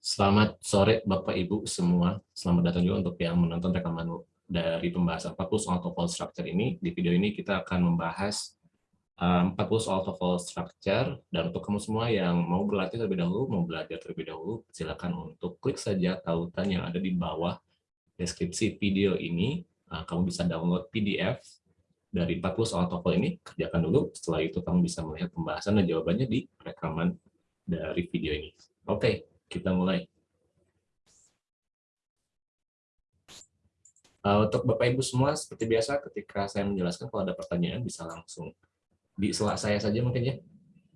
Selamat sore Bapak Ibu semua. Selamat datang juga untuk yang menonton rekaman dari pembahasan 40 soal TOEFL structure ini. Di video ini kita akan membahas um, 40 soal TOEFL structure dan untuk kamu semua yang mau berlatih terlebih dahulu, mau belajar terlebih dahulu, silakan untuk klik saja tautan yang ada di bawah deskripsi video ini. Nah, kamu bisa download PDF dari 40 soal TOEFL ini, kerjakan dulu. Setelah itu kamu bisa melihat pembahasan dan jawabannya di rekaman dari video ini. Oke, kita mulai. Uh, untuk Bapak Ibu semua, seperti biasa ketika saya menjelaskan, kalau ada pertanyaan bisa langsung di selak saya saja mungkin ya,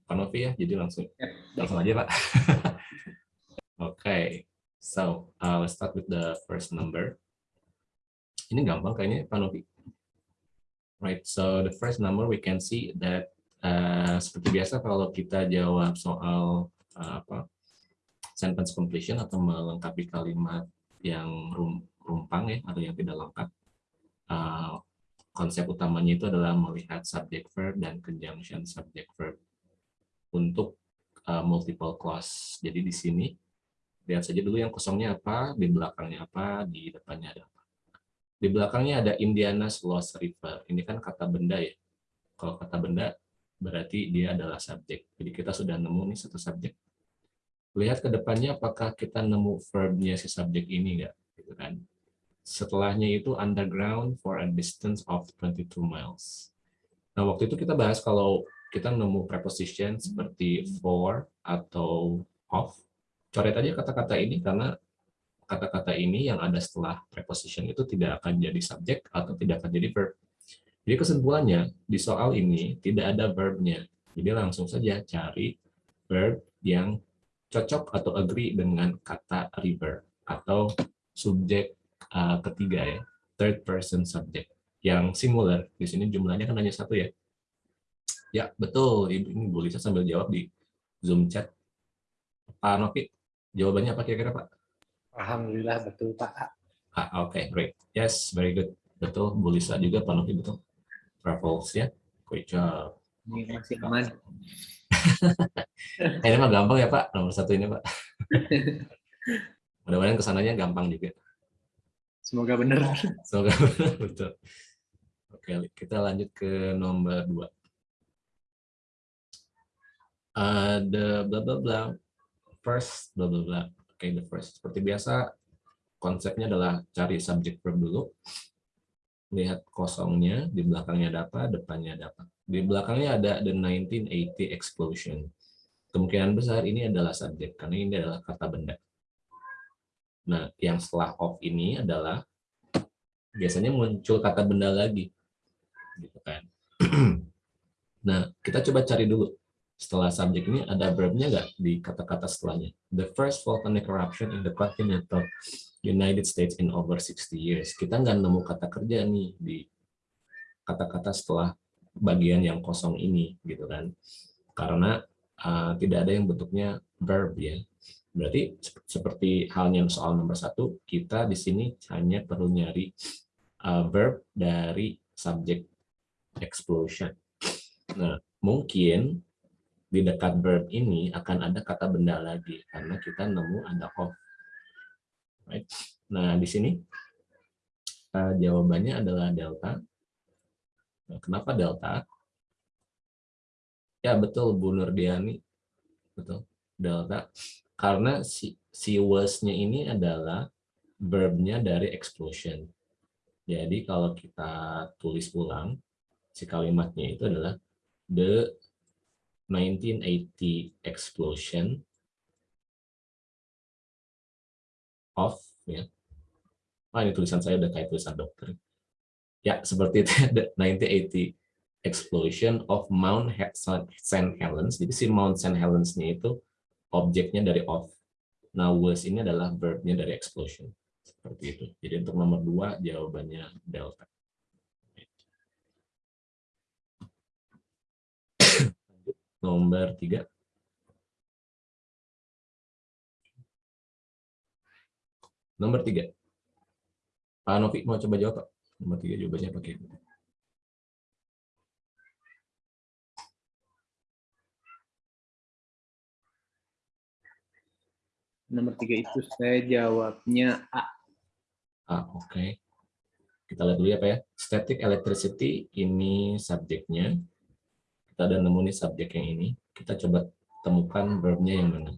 Pak Novi ya, jadi langsung ya. langsung aja Pak. Oke, okay. so uh, let's start with the first number. Ini gampang kayaknya Pak Novi. Right, so the first number we can see that uh, seperti biasa kalau kita jawab soal uh, apa sentence completion atau melengkapi kalimat yang rum, rumpang ya atau yang tidak lengkap. Uh, konsep utamanya itu adalah melihat subject verb dan conjunction subject verb untuk uh, multiple clause. Jadi di sini lihat saja dulu yang kosongnya apa, di belakangnya apa, di depannya ada apa. Di belakangnya ada Indiana's Lost River. Ini kan kata benda ya. Kalau kata benda berarti dia adalah subjek. Jadi kita sudah nemu nih satu subjek. Lihat ke depannya apakah kita nemu verbnya si subjek ini enggak gitu kan. Setelahnya itu underground for a distance of 22 miles. Nah waktu itu kita bahas kalau kita nemu preposition seperti for atau of. Coret aja kata-kata ini karena kata-kata ini yang ada setelah preposition itu tidak akan jadi subjek atau tidak akan jadi verb jadi kesimpulannya di soal ini tidak ada verbnya jadi langsung saja cari verb yang cocok atau agree dengan kata river atau subjek uh, ketiga ya, third person subject yang singular. Di sini jumlahnya kan hanya satu ya. Ya, betul. Ini Bu Lisa sambil jawab di Zoom chat. Pak Novi, jawabannya apa kira-kira Pak? Alhamdulillah betul Pak. Ah, Oke, okay, great. Yes, very good. Betul, Bu Lisa juga, Pak Novi betul. Travels ya. Great job. Ini masih aman. ini mah gampang ya Pak, nomor satu ini Pak. Mudah-mudahan ke sananya gampang juga. Semoga benar. Semoga benar, betul. Oke, kita lanjut ke nomor dua. Uh, the bla bla bla first bla bla bla. Oke, okay, the first. Seperti biasa, konsepnya adalah cari subject verb dulu. Lihat kosongnya, di belakangnya ada apa, depannya ada apa. Di belakangnya ada the 1980 explosion. Kemungkinan besar ini adalah subjek, karena ini adalah kata benda. Nah, yang setelah of ini adalah biasanya muncul kata benda lagi. Gitu kan. nah, kita coba cari dulu. Setelah subjek ini ada verbnya nggak di kata-kata setelahnya? The first volcanic eruption in the continental United States in over 60 years. Kita nggak nemu kata kerja nih di kata-kata setelah bagian yang kosong ini gitu kan. Karena uh, tidak ada yang bentuknya verb ya. Berarti seperti halnya soal nomor satu kita di sini hanya perlu nyari uh, verb dari subject explosion. Nah mungkin di dekat verb ini akan ada kata benda lagi karena kita nemu ada of right? nah di sini uh, jawabannya adalah delta Nah, kenapa delta? Ya betul Bu Nurdiani, betul delta. Karena si, si was-nya ini adalah verbnya dari explosion. Jadi kalau kita tulis ulang, si kalimatnya itu adalah the 1980 explosion of ya. Ah, ini tulisan saya udah kayak tulisan dokter. Ya, seperti itu ada 1980 explosion of Mount St. Helens. Jadi si Mount St. Helens-nya itu objeknya dari of. Nah, was ini adalah verb-nya dari explosion. Seperti itu. Jadi untuk nomor dua jawabannya delta. nomor tiga. Nomor tiga. Pak Novi mau coba jawab, Pak? Nomor tiga jawabannya pakai Nomor tiga itu saya jawabnya A. Ah, oke. Okay. Kita lihat dulu ya Pak ya. Static electricity ini subjeknya. Kita ada nemu nih subjek yang ini. Kita coba temukan verbnya yang mana.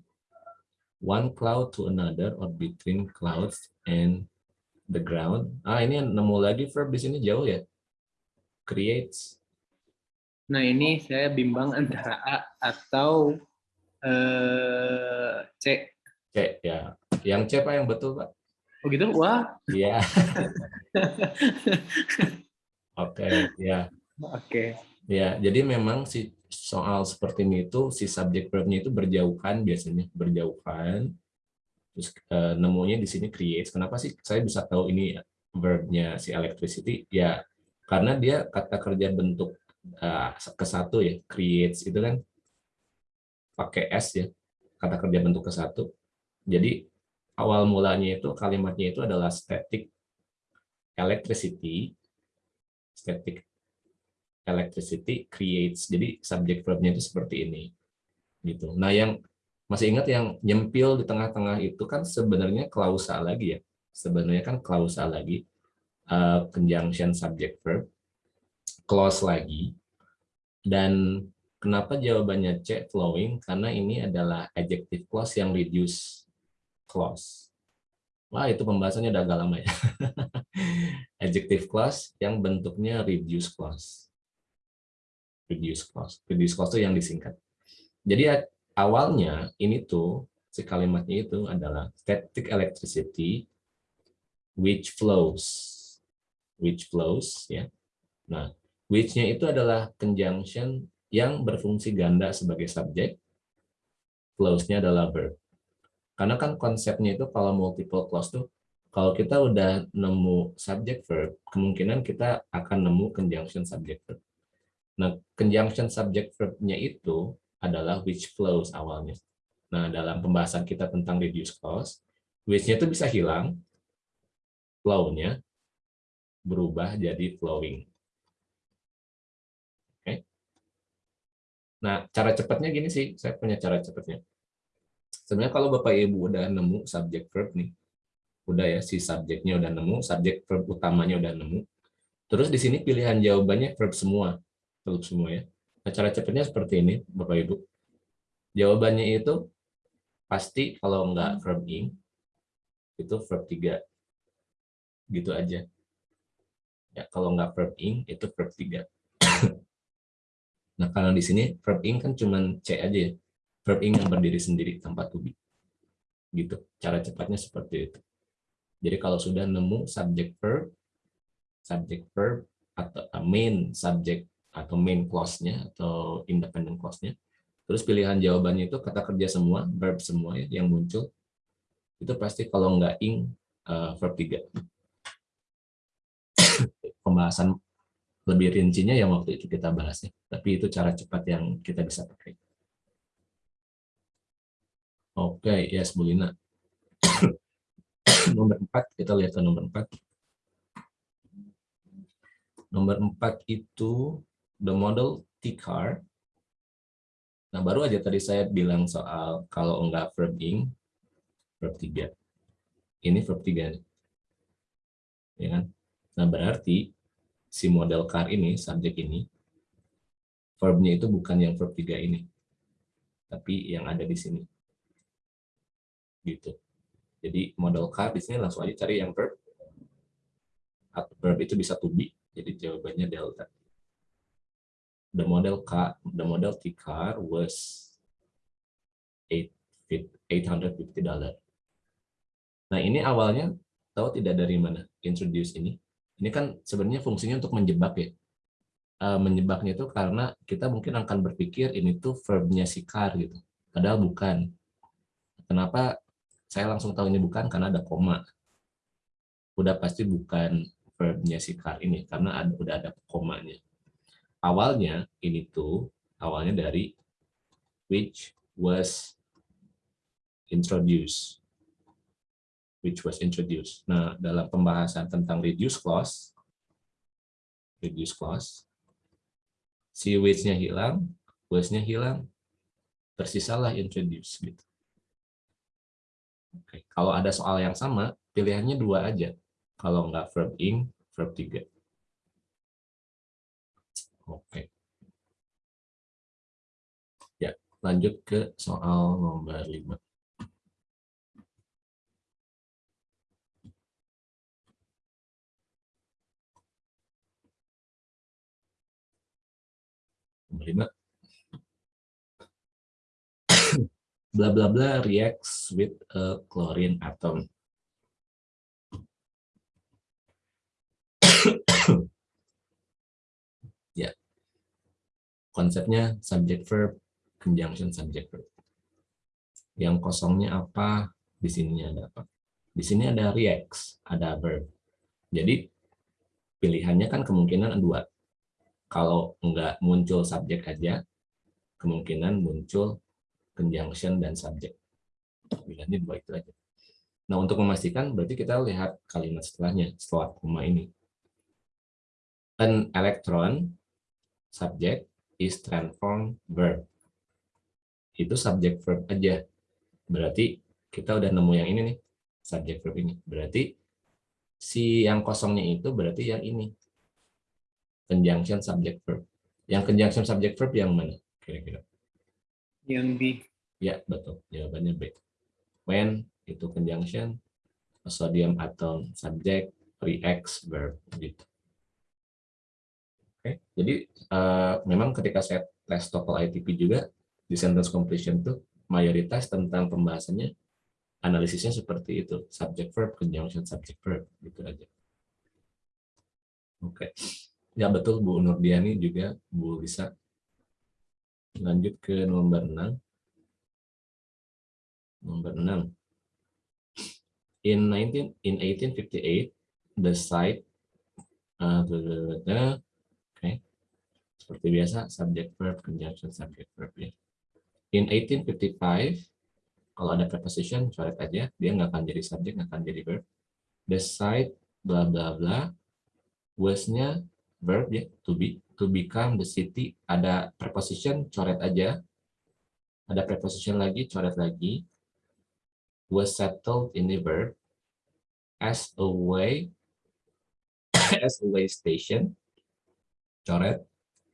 One cloud to another or between clouds and the ground. Ah, ini nemu lagi verb di sini jauh ya. Creates. Nah, ini saya bimbang antara A atau uh, C. C, ya. Yang C, Pak, yang betul, Pak. Oh gitu? Wah. Iya. Oke, ya. Oke. Ya, jadi memang si soal seperti ini itu si subjek verbnya itu berjauhan biasanya, berjauhan terus uh, nemunya di sini creates. Kenapa sih saya bisa tahu ini verbnya si electricity? Ya karena dia kata kerja bentuk uh, ke satu ya, creates itu kan pakai s ya, kata kerja bentuk ke satu. Jadi awal mulanya itu kalimatnya itu adalah static electricity, static electricity creates. Jadi subjek verbnya itu seperti ini. Gitu. Nah, yang masih ingat yang nyempil di tengah-tengah itu kan sebenarnya klausa lagi ya. Sebenarnya kan klausa lagi, uh, conjunction subject verb, clause lagi. Dan kenapa jawabannya C, flowing? Karena ini adalah adjective clause yang reduce clause. Wah, itu pembahasannya udah agak lama ya. adjective clause yang bentuknya reduce clause. Reduce clause. Reduce clause itu yang disingkat. Jadi awalnya ini tuh si kalimatnya itu adalah static electricity which flows which flows ya nah which-nya itu adalah conjunction yang berfungsi ganda sebagai subjek flows-nya adalah verb karena kan konsepnya itu kalau multiple clause tuh kalau kita udah nemu subject verb, kemungkinan kita akan nemu conjunction subject verb. Nah, conjunction subject verb-nya itu adalah which flows awalnya. Nah, dalam pembahasan kita tentang reduce clause, which-nya itu bisa hilang, flow-nya berubah jadi flowing. Oke. Okay. Nah, cara cepatnya gini sih, saya punya cara cepatnya. Sebenarnya kalau Bapak Ibu udah nemu subject verb nih, udah ya si subjeknya udah nemu, subject verb utamanya udah nemu. Terus di sini pilihan jawabannya verb semua, verb semua ya. Nah, cara cepatnya seperti ini, Bapak Ibu. Jawabannya itu pasti kalau enggak verb ing, itu verb 3. Gitu aja. Ya, kalau enggak verb ing, itu verb 3. nah, kalau di sini verb ing kan cuma C aja ya. Verb ing yang berdiri sendiri tanpa to be. Gitu. Cara cepatnya seperti itu. Jadi kalau sudah nemu subject verb, subject verb atau main subject atau main clause-nya atau independent clause-nya. Terus pilihan jawabannya itu kata kerja semua, verb semua ya, yang muncul. Itu pasti kalau nggak ing, uh, verb 3. Pembahasan lebih rincinya yang waktu itu kita bahas ya. Tapi itu cara cepat yang kita bisa pakai. Oke, okay, yes, Bulina. nomor 4, kita lihat ke nomor 4. Nomor 4 itu the model T-car. Nah, baru aja tadi saya bilang soal kalau enggak verb ing, verb 3. Ini verb 3 nih. Ya kan? Nah, berarti si model car ini, subjek ini, verbnya itu bukan yang verb 3 ini. Tapi yang ada di sini. Gitu. Jadi model car di sini langsung aja cari yang verb. Verb itu bisa to be, jadi jawabannya delta the model car, the model T car was eight eight hundred fifty dollar. Nah ini awalnya tahu tidak dari mana introduce ini? Ini kan sebenarnya fungsinya untuk menjebak ya. Uh, menjebaknya itu karena kita mungkin akan berpikir ini tuh verbnya si car gitu. Padahal bukan. Kenapa saya langsung tahu ini bukan? Karena ada koma. Udah pasti bukan verbnya si car ini karena ada, udah ada komanya awalnya ini tuh awalnya dari which was introduced which was introduced. Nah, dalam pembahasan tentang reduce clause reduce clause si which-nya hilang, was-nya hilang, tersisalah introduce gitu. Oke, kalau ada soal yang sama, pilihannya dua aja. Kalau nggak verb ing, verb tiga. Oke. Ya, lanjut ke soal nomor lima. Nomor lima. bla bla bla reacts with a chlorine atom. ya. Konsepnya subject verb, conjunction subject verb. Yang kosongnya apa? Di sini ada apa? Di sini ada reacts, ada verb. Jadi pilihannya kan kemungkinan dua. Kalau enggak muncul subjek aja, kemungkinan muncul conjunction, dan subject. Pilihannya dua itu aja. Nah, untuk memastikan, berarti kita lihat kalimat setelahnya, setelah koma ini. An electron, subject, is transformed verb. Itu subject verb aja. Berarti kita udah nemu yang ini nih, subject verb ini. Berarti si yang kosongnya itu berarti yang ini. Conjunction subject verb. Yang conjunction subject verb yang mana? Kira-kira. Yang B. Ya, betul. Jawabannya B. When itu conjunction, sodium atom subject, reacts verb gitu. Oke, jadi uh, memang ketika saya tes TOEFL ITP juga di sentence completion tuh mayoritas tentang pembahasannya analisisnya seperti itu, subject verb, conjunction subject verb gitu aja. Oke. Ya betul Bu Nurdiani juga Bu bisa Lanjut ke nomor 6. Nomor 6. In 19 in 1858 the site uh, oke. Okay. Seperti biasa subject verb conjunction subject verb ya. In 1855 kalau ada preposition coret aja dia nggak akan jadi subject nggak akan jadi verb. The site bla bla bla was-nya verb ya to be to become the city. Ada preposition coret aja. Ada preposition lagi coret lagi. Was settled in the verb. As a way as a way station. Coret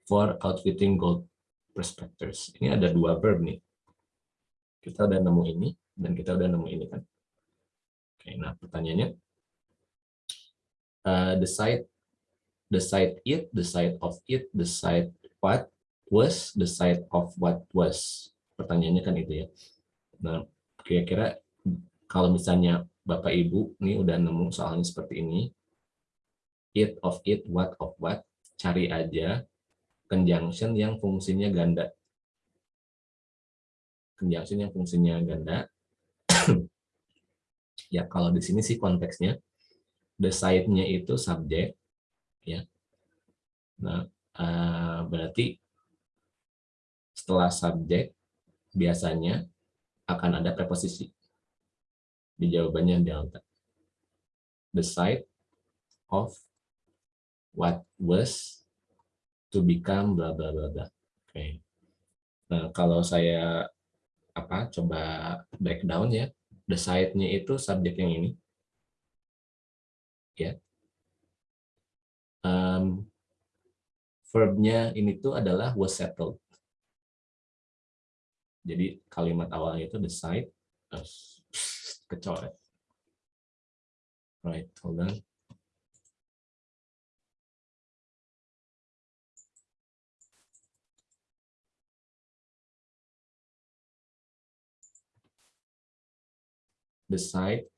for outfitting gold prospectors. Ini ada dua verb nih. Kita udah nemu ini dan kita udah nemu ini kan? Oke nah pertanyaannya. Uh, the site the site it, the site of it, the site what was, the site of what was. Pertanyaannya kan itu ya. Nah, kira-kira kalau misalnya Bapak Ibu nih udah nemu soalnya seperti ini, it of it, what of what, cari aja conjunction yang fungsinya ganda. Conjunction yang fungsinya ganda. ya, kalau di sini sih konteksnya, the site-nya itu subjek, ya. Nah, uh, berarti setelah subjek biasanya akan ada preposisi. Di jawabannya delta. The site of what was to become bla bla bla bla. Oke. Okay. Nah, kalau saya apa coba breakdown ya, the site-nya itu subjek yang ini. Ya, um, verbnya ini tuh adalah was settled. Jadi kalimat awalnya itu decide, uh, kecoret. Right, hold on. Decide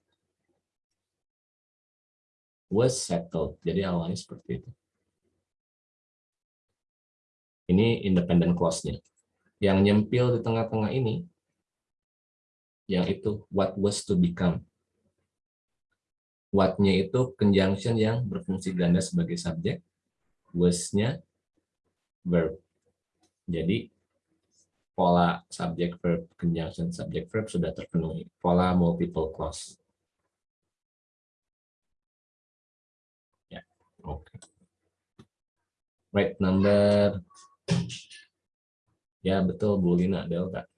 was settled. Jadi awalnya seperti itu. Ini independent clause-nya. Yang nyempil di tengah-tengah ini, yang itu what was to become. What-nya itu conjunction yang berfungsi ganda sebagai subjek, was-nya verb. Jadi pola subject verb conjunction subject verb sudah terpenuhi. Pola multiple clause. Oke. Okay. Right number. Ya betul Bu Lina Delta.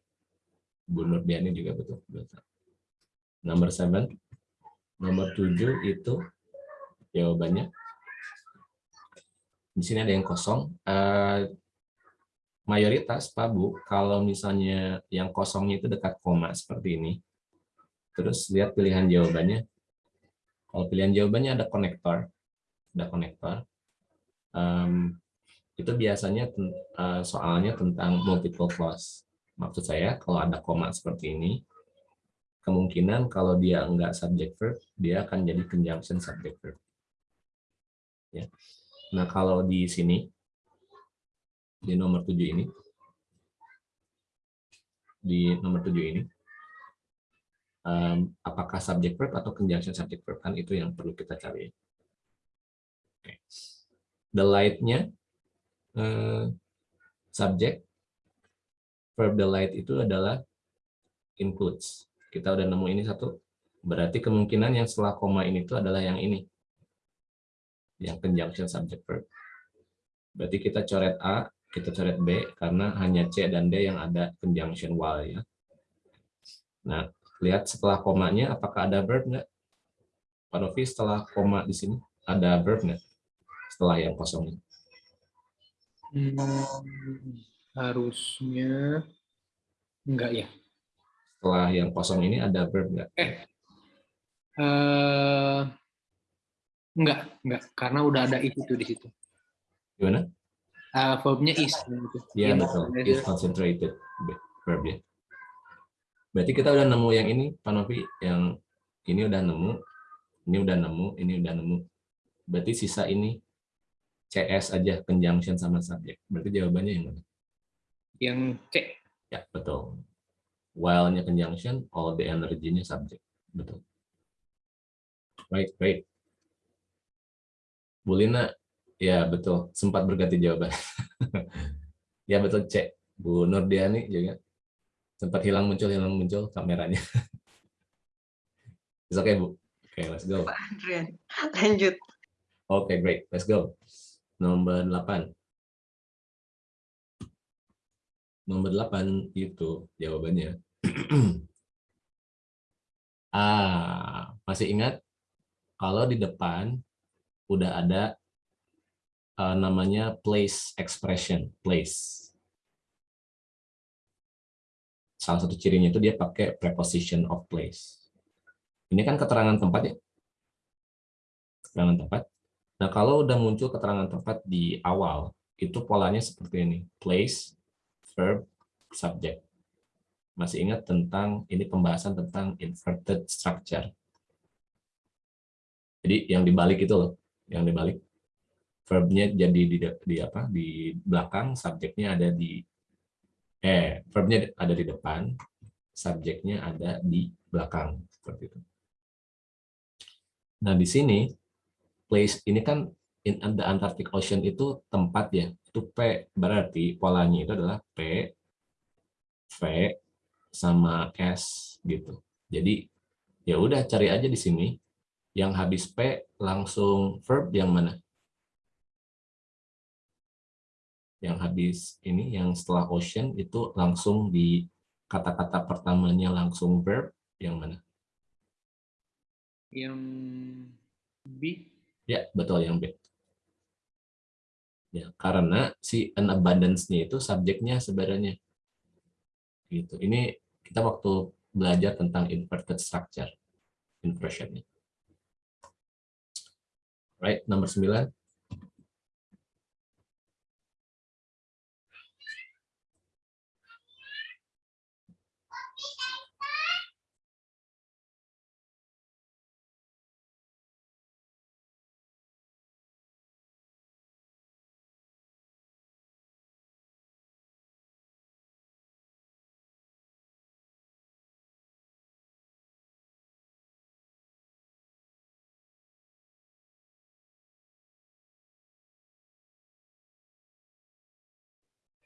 Bu Nurdiani juga betul Delta. Nomor 7. Nomor 7 itu jawabannya. Di sini ada yang kosong. Uh, mayoritas Pak Bu, kalau misalnya yang kosongnya itu dekat koma seperti ini, terus lihat pilihan jawabannya. Kalau pilihan jawabannya ada konektor, ada konektor, um, itu biasanya uh, soalnya tentang multiple clause. Maksud saya kalau ada koma seperti ini, kemungkinan kalau dia enggak subject verb, dia akan jadi conjunction subject verb. Ya. Nah kalau di sini di nomor 7 ini, di nomor 7 ini, um, apakah subject verb atau conjunction subject verb, kan itu yang perlu kita cari. Okay. The light-nya, uh, subject, verb the light itu adalah includes. Kita udah nemu ini satu, berarti kemungkinan yang setelah koma ini itu adalah yang ini, yang conjunction subject verb. Berarti kita coret A, kita coret B karena hanya C dan D yang ada conjunction while ya. Nah, lihat setelah komanya apakah ada verb nggak? Pak Novi setelah koma di sini ada verb nggak? Setelah yang kosong ini. Hmm, harusnya enggak ya. Setelah yang kosong ini ada verb nggak? Eh, uh, enggak, enggak, karena udah ada itu tuh di situ. Gimana? Uh, verbnya is. Iya betul, is concentrated verb ya. Berarti kita udah nemu yang ini, Pak Novi, yang ini udah nemu, ini udah nemu, ini udah nemu. Berarti sisa ini CS aja, conjunction sama subject. Berarti jawabannya yang mana? Yang C. Ya, betul. While-nya conjunction, all the energy-nya subject. Betul. Baik, baik. Bulina, Ya, betul. Sempat berganti jawaban. ya, betul, cek. Bu Nurdiani juga. Sempat hilang muncul, hilang muncul kameranya. Oke, okay, Bu. Oke, okay, let's go. Pak lanjut. Oke, okay, great. Let's go. Nomor 8. Nomor 8 itu jawabannya. ah, masih ingat? Kalau di depan udah ada uh, namanya place expression, place. Salah satu cirinya itu dia pakai preposition of place. Ini kan keterangan tempat ya. Keterangan tempat. Nah, kalau udah muncul keterangan tempat di awal, itu polanya seperti ini. Place, verb, subject. Masih ingat tentang ini pembahasan tentang inverted structure. Jadi yang dibalik itu loh, yang dibalik verbnya jadi di, di apa di belakang subjeknya ada di eh verbnya ada di depan subjeknya ada di belakang seperti itu. Nah di sini place ini kan in the Antarctic Ocean itu tempat ya itu P berarti polanya itu adalah P V sama S gitu. Jadi ya udah cari aja di sini yang habis P langsung verb yang mana yang habis ini yang setelah ocean itu langsung di kata-kata pertamanya langsung verb yang mana? Yang B. Ya, betul yang B. Ya, karena si an abundance-nya itu subjeknya sebenarnya. Gitu. Ini kita waktu belajar tentang inverted structure inversion. Right, nomor 9.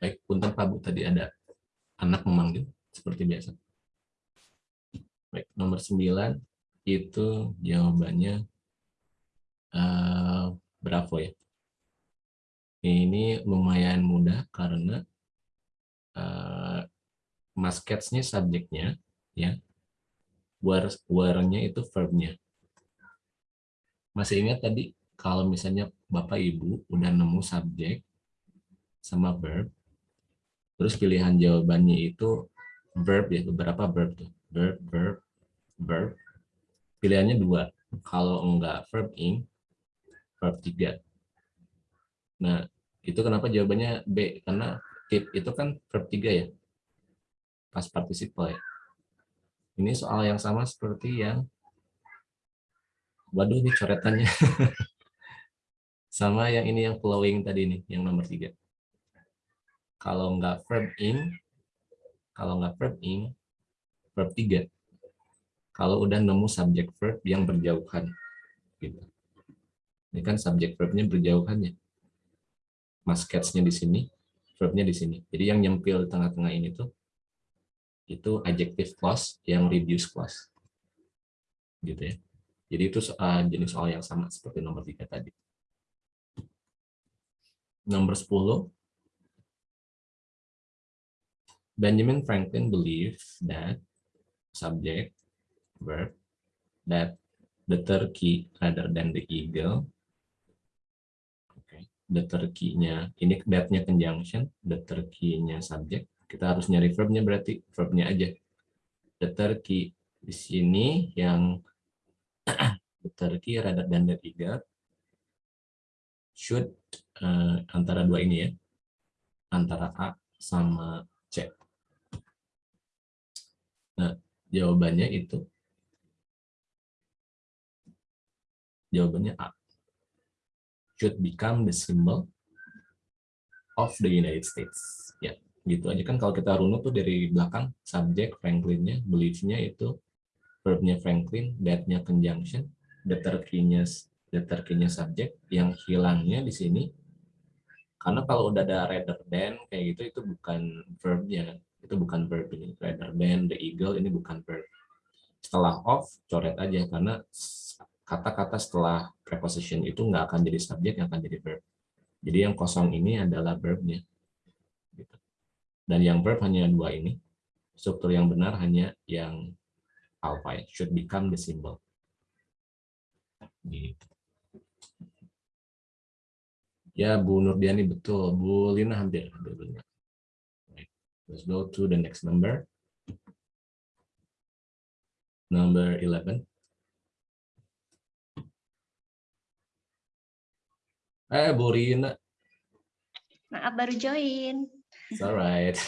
Baik, punten Pak Bu, tadi ada anak memanggil seperti biasa. Baik, nomor 9 itu jawabannya uh, Bravo ya. Ini lumayan mudah karena uh, masketsnya subjeknya ya were were-nya itu verb-nya. Masih ingat tadi kalau misalnya Bapak Ibu udah nemu subjek sama verb, terus pilihan jawabannya itu verb ya, beberapa verb tuh. Verb, verb, verb. Pilihannya dua. Kalau enggak verb ing, verb tiga. Nah, itu kenapa jawabannya B? Karena tip itu kan verb tiga ya. Pas participle ya. Ini soal yang sama seperti yang waduh ini coretannya. sama yang ini yang flowing tadi nih, yang nomor tiga. Kalau nggak verb in, kalau nggak verb in, verb tiga. Kalau udah nemu subjek verb yang berjauhan. Gitu. Ini kan subjek verbnya berjauhan ya. Mas nya di sini, verbnya di sini. Jadi yang nyempil tengah-tengah ini tuh itu adjective clause yang reduce clause. Gitu ya. Jadi itu uh, jenis soal yang sama seperti nomor tiga tadi. Nomor 10. Benjamin Franklin believed that subject, verb, that the turkey rather than the eagle. Okay. The turkey-nya, ini that-nya conjunction, the turkey-nya subject, kita harus nyari verbnya berarti verbnya aja. The turkey di sini yang the turkey rather than the eagle should uh, antara dua ini ya. Antara A sama. Nah, jawabannya itu jawabannya A. Should become the symbol of the United States. Ya. Gitu aja kan kalau kita runut tuh dari belakang subjek Franklinnya beliefnya itu verbnya Franklin that-nya conjunction deterkinnya deterkinnya subjek yang hilangnya di sini karena kalau udah ada rather than kayak gitu itu bukan verbnya itu bukan verb ini rather than the eagle ini bukan verb setelah of coret aja karena kata-kata setelah preposition itu nggak akan jadi subjek yang akan jadi verb jadi yang kosong ini adalah verbnya dan yang verb hanya dua ini. Struktur yang benar hanya yang alpha, should become the symbol. Gitu. Ya, Bu Nurdiani betul. Bu Lina hampir. hampir Let's go to the next number. Number 11. Eh, Bu Rina. Maaf, baru join. It's alright.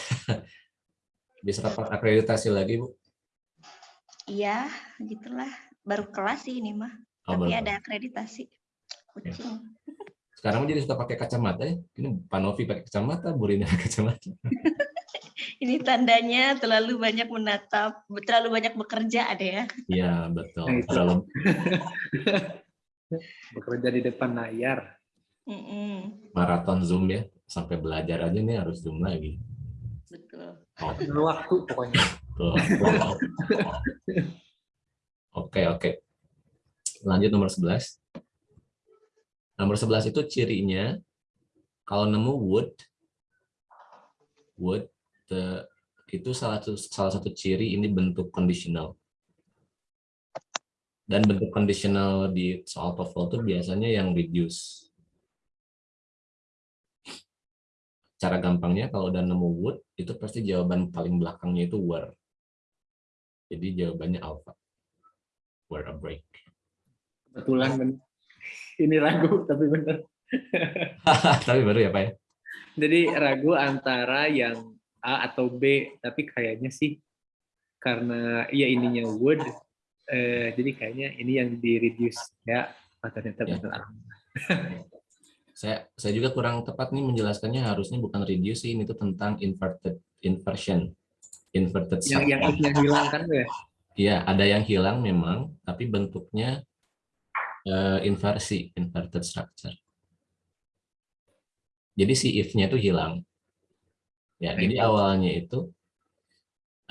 Bisa dapat akreditasi lagi, Bu? Iya, gitulah. Baru kelas sih ini mah. Oh, Tapi ada akreditasi. Kucing. Sekarang jadi suka pakai kacamata ya? Ini Panovi pakai kacamata, Bu Rina pakai kacamata. Ini tandanya terlalu banyak menatap, terlalu banyak bekerja ada ya? Iya, betul. Nah, terlalu bekerja di depan layar. Mm -mm. Maraton Zoom ya? sampai belajar aja nih harus zoom lagi. Betul. Oh. waktu pokoknya. Oke, oke. Lanjut nomor 11. Nomor 11 itu cirinya kalau nemu would would the, itu salah satu salah satu ciri ini bentuk conditional. Dan bentuk conditional di soal TOEFL itu biasanya yang reduce. cara gampangnya kalau udah nemu would itu pasti jawaban paling belakangnya itu were. Jadi jawabannya alpha. Were a break. Kebetulan benar ini ragu tapi benar tapi baru ya pak ya? Jadi ragu antara yang A atau B tapi kayaknya sih karena ya ininya would eh, jadi kayaknya ini yang di reduce ya. Ternyata ya. benar saya saya juga kurang tepat nih menjelaskannya harusnya bukan reduce ini itu tentang inverted inversion inverted yang yang, yang hilang kan ya? Iya ada yang hilang memang tapi bentuknya uh, inversi inverted structure. Jadi si if-nya itu hilang ya jadi awalnya itu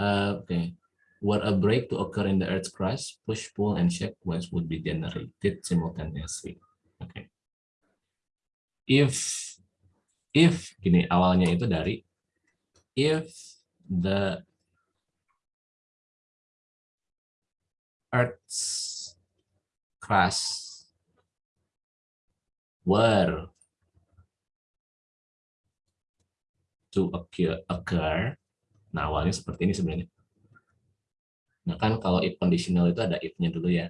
uh, oke. Okay. were a break to occur in the earth's crust push pull and shake waves would be generated simultaneously. Oke. Okay if if gini awalnya itu dari if the Earth's crust were to occur, occur. Nah, awalnya seperti ini sebenarnya. Nah, kan kalau if conditional itu ada if-nya dulu ya.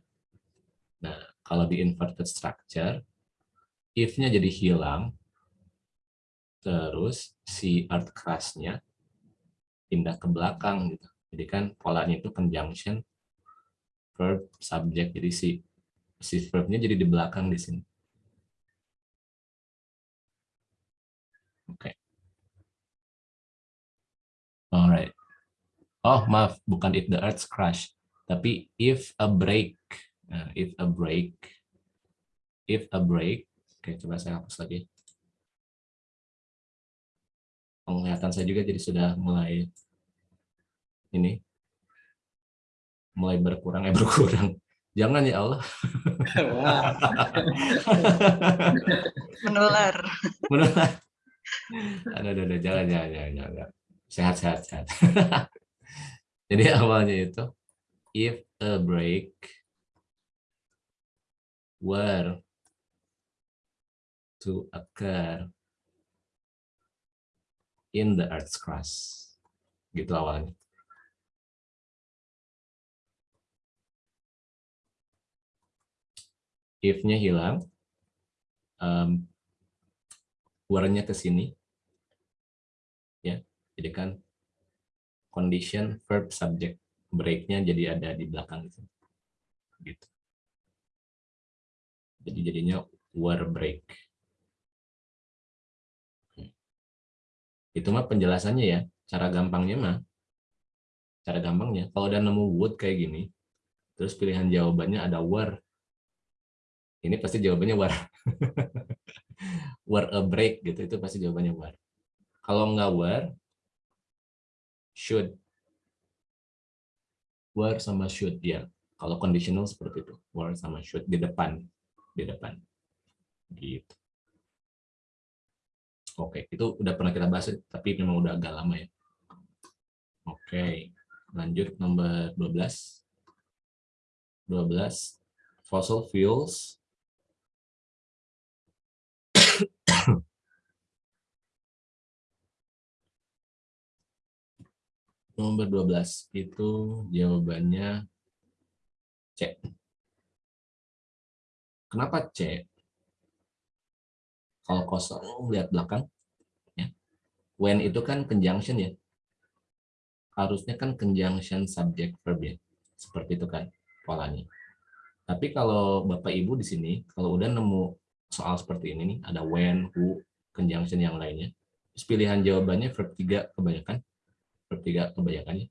Nah, kalau di inverted structure, if-nya jadi hilang, terus si earth crust-nya pindah ke belakang gitu. Jadi kan polanya itu conjunction verb subject. Jadi si si verb-nya jadi di belakang di sini. Oke. Okay. Alright. Oh, maaf, bukan if the earth crash, tapi if a break. Nah, if a break. If a break. Oke, coba saya hapus lagi. Penglihatan saya juga jadi sudah mulai ini mulai berkurang eh berkurang. Jangan ya Allah. Menular. Menular. Ada, ada, ada, jangan, jangan, jangan, jangan sehat sehat sehat. Jadi awalnya itu if a break were to occur in the earth's crust. Gitu awalnya. If-nya hilang um, were-nya ke sini jadi kan condition verb subject break-nya jadi ada di belakang itu. Gitu. Jadi jadinya were break. Itu mah penjelasannya ya, cara gampangnya mah. Cara gampangnya, kalau udah nemu would kayak gini, terus pilihan jawabannya ada were. Ini pasti jawabannya were. were a break gitu, itu pasti jawabannya were. Kalau nggak were, should. Were sama should ya. Kalau conditional seperti itu. Were sama should. Di depan. Di depan. Gitu. Oke itu udah pernah kita bahas tapi memang udah agak lama ya. Oke lanjut nomor 12 12 fossil fuels Nomor 12 itu jawabannya C. Kenapa C? Kalau kosong lihat belakang, ya. when itu kan conjunction ya. Harusnya kan conjunction subject verb ya. Seperti itu kan polanya. Tapi kalau Bapak Ibu di sini, kalau udah nemu soal seperti ini nih, ada when, who, conjunction yang lainnya, pilihan jawabannya verb 3 kebanyakan verb tiga kebanyakannya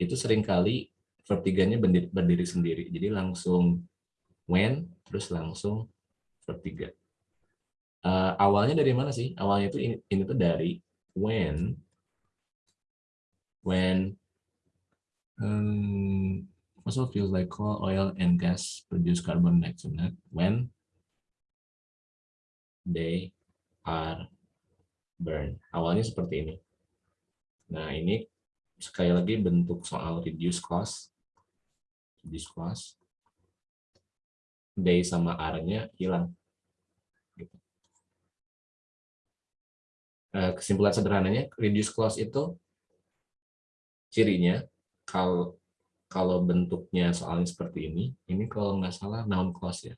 itu sering kali verb tiganya berdiri, berdiri sendiri. Jadi langsung when terus langsung verb tiga uh, awalnya dari mana sih? Awalnya itu ini, ini tuh dari when when um, also feels like coal oil and gas produce carbon dioxide. When they are burned. Awalnya seperti ini Nah, ini sekali lagi bentuk soal reduce cost. Reduce cost. Day sama R-nya hilang. Gitu. Eh, kesimpulan sederhananya, reduce cost itu cirinya kalau kalau bentuknya soalnya seperti ini, ini kalau nggak salah noun clause ya.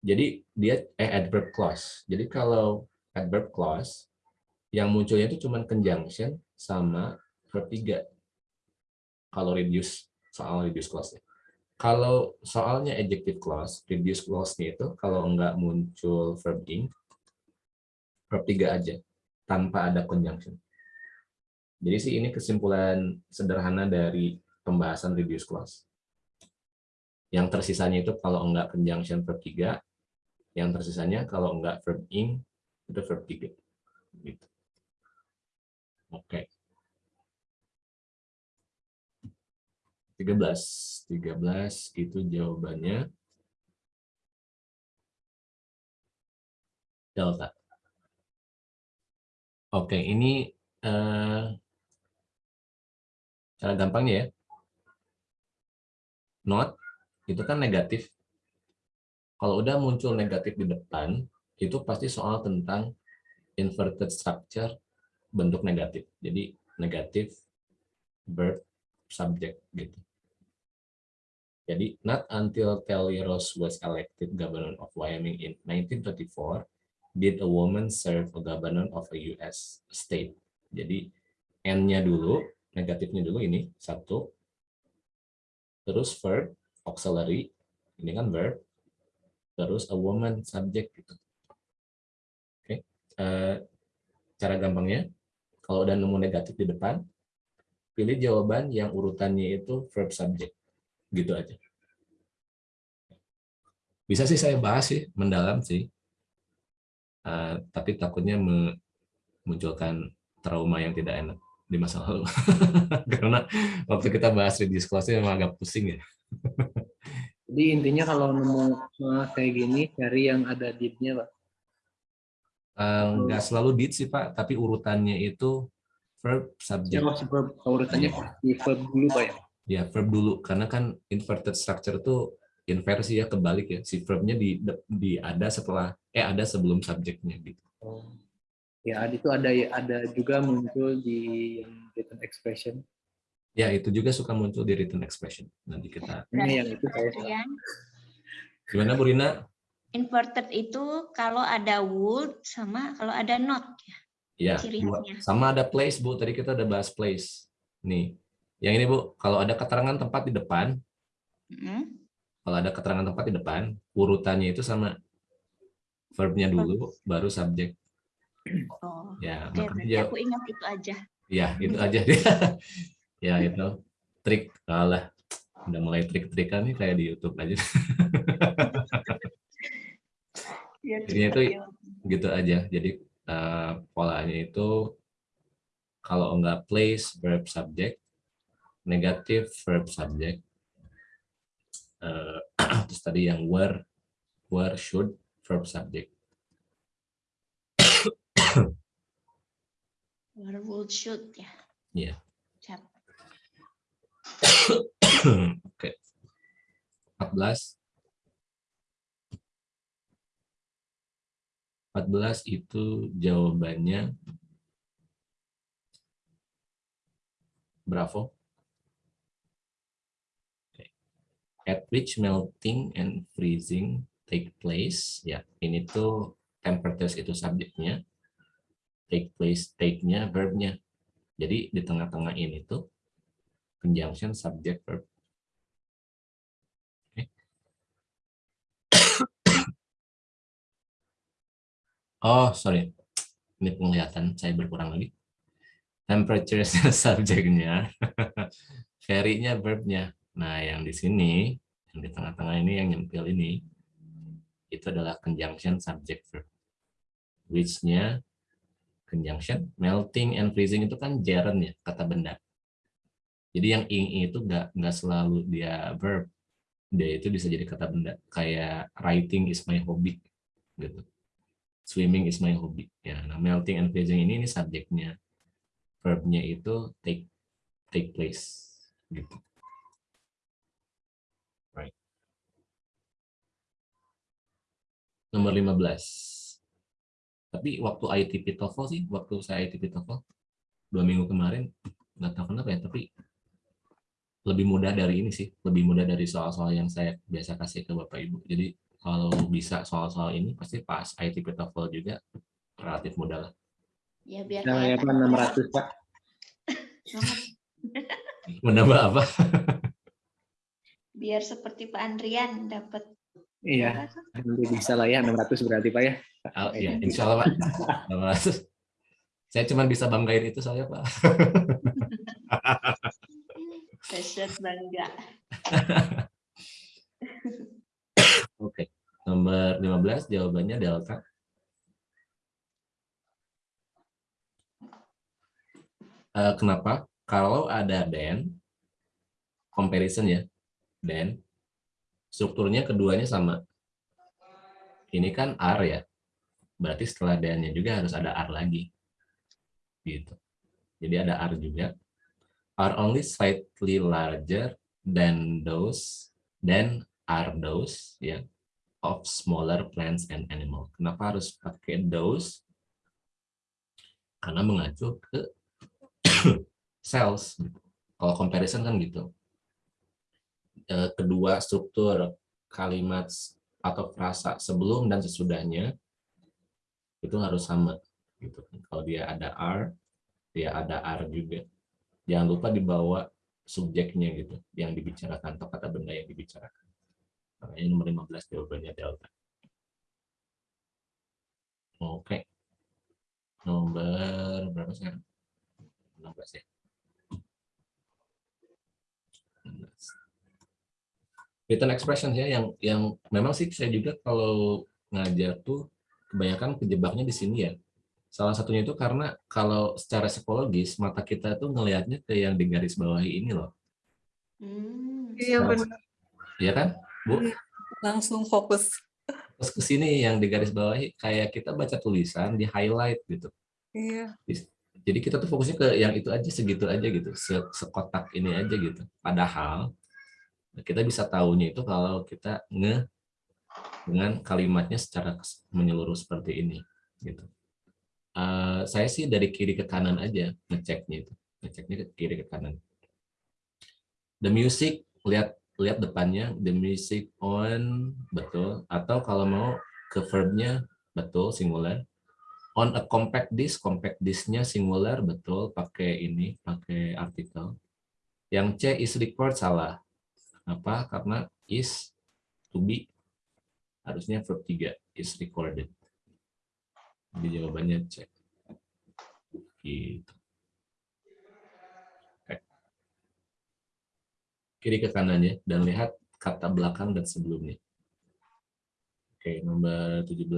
Jadi dia eh, adverb clause. Jadi kalau adverb clause yang munculnya itu cuma conjunction sama verb 3 kalau reduce soal reduce clause. Kalau soalnya adjective clause, reduce clause-nya itu kalau enggak muncul verb ing, verb 3 aja, tanpa ada conjunction. Jadi sih ini kesimpulan sederhana dari pembahasan reduce clause. Yang tersisanya itu kalau enggak conjunction verb 3, yang tersisanya kalau enggak verb ing, itu verb 3. Gitu. Oke. 13. 13 itu jawabannya delta. Oke, ini uh, cara gampangnya ya. not itu kan negatif. Kalau udah muncul negatif di depan, itu pasti soal tentang inverted structure bentuk negatif. Jadi negatif verb subject gitu. Jadi not until Kelly Rose was elected governor of Wyoming in 1924 did a woman serve a governor of a US state. Jadi N-nya dulu, negatifnya dulu ini satu, terus verb auxiliary, ini kan verb, terus a woman subject gitu. Oke, okay. uh, cara gampangnya, kalau udah nemu negatif di depan, pilih jawaban yang urutannya itu verb subject, gitu aja. Bisa sih saya bahas sih, mendalam sih, uh, tapi takutnya memunculkan trauma yang tidak enak di masa lalu. Karena waktu kita bahas reduce clause memang agak pusing ya. Jadi intinya kalau nemu kayak gini, cari yang ada did-nya, Pak? Uh, nggak selalu did sih, Pak. Tapi urutannya itu verb, subject. Oh, verb. Urutannya di verb dulu, Pak ya? Ya, verb dulu. Karena kan inverted structure itu inversi ya, kebalik ya. Si verbnya di, di ada setelah, eh ada sebelum subjeknya gitu. Oh. Ya, itu ada ada juga muncul di written expression. Ya, itu juga suka muncul di written expression. Nanti kita... Ini yang itu saya Gimana, Bu Rina? Inverted itu kalau ada would sama kalau ada not. Ya, sama ada place, Bu. Tadi kita udah bahas place. Nih, yang ini, Bu. Kalau ada keterangan tempat di depan, mm -hmm. kalau ada keterangan tempat di depan, urutannya itu sama verbnya dulu, baru subjek. Oh, ya, okay, makanya aku ingat itu aja. Ya, itu aja. ya itu trik kalah udah mulai trik-trikan nih kayak di YouTube aja ya, jadi itu gitu aja jadi uh, polanya itu kalau enggak place verb subject negatif verb subject uh, terus tadi yang were were should verb subject were would should ya yeah. Oke. 14. 14 itu jawabannya Bravo. At which melting and freezing take place. Ya, ini tuh temperatures itu subjeknya. Take place, take-nya, verb-nya. Jadi di tengah-tengah ini tuh conjunction subject verb. Oh, sorry. Ini penglihatan saya berkurang lagi. Temperature subjeknya, very-nya verbnya. Nah, yang di sini, yang di tengah-tengah ini, yang nyempil ini, itu adalah conjunction subject verb. Which-nya conjunction, melting and freezing itu kan gerund ya, kata benda. Jadi yang ing itu nggak nggak selalu dia verb, dia itu bisa jadi kata benda. Kayak writing is my hobby, gitu. Swimming is my hobby. Ya, nah melting and freezing ini ini subjeknya, verbnya itu take take place, gitu. Right. Nomor 15. Tapi waktu ITP TOEFL sih, waktu saya ITP TOEFL dua minggu kemarin, nggak tahu kenapa ya, tapi lebih mudah dari ini sih, lebih mudah dari soal-soal yang saya biasa kasih ke Bapak Ibu. Jadi kalau bisa soal-soal ini pasti pas ITP TOEFL juga relatif mudah lah. Ya biar nah, ya, Pak, 600 Pak. Menambah apa? biar seperti Pak Andrian dapat Iya, nanti bisa lah ya 600 berarti Pak ya. Oh, iya, insya Allah Pak. 600. Saya cuma bisa banggain itu saya Pak. Dahsyat bangga. jawabannya delta. Uh, kenapa? Kalau ada dan comparison ya, dan strukturnya keduanya sama. Ini kan R ya. Berarti setelah danya juga harus ada R lagi. Gitu. Jadi ada R juga. Are only slightly larger than those, than are those, ya of smaller plants and animal. Kenapa harus pakai those? Karena mengacu ke cells. Kalau comparison kan gitu. Eh, kedua struktur kalimat atau frasa sebelum dan sesudahnya itu harus sama. Gitu. Kalau dia ada are, dia ada are juga. Jangan lupa dibawa subjeknya gitu, yang dibicarakan atau kata benda yang dibicarakan. Makanya nomor 15 jawabannya delta. Oke. Nomor berapa sekarang? 16 ya. 16. Written expression ya yang yang memang sih saya juga kalau ngajar tuh kebanyakan kejebaknya di sini ya. Salah satunya itu karena kalau secara psikologis mata kita tuh ngelihatnya ke yang di garis bawahi ini loh. Hmm, iya benar. Iya kan? Bu? Langsung fokus. Terus ke sini yang di garis bawahi kayak kita baca tulisan di highlight gitu. Iya. Jadi kita tuh fokusnya ke yang itu aja segitu aja gitu, sekotak ini aja gitu. Padahal kita bisa tahunya itu kalau kita nge dengan kalimatnya secara menyeluruh seperti ini gitu. Uh, saya sih dari kiri ke kanan aja ngeceknya itu, ngeceknya ke kiri ke kanan. The music lihat lihat depannya the music on betul. Atau kalau mau ke verbnya betul singular. On a compact disk compact disknya singular betul pakai ini pakai artikel. Yang C is record salah. Apa? Karena is to be. Harusnya verb 3 is recorded. Jadi jawabannya C. Gitu kiri ke kanannya dan lihat kata belakang dan sebelumnya. Oke, nomor 17.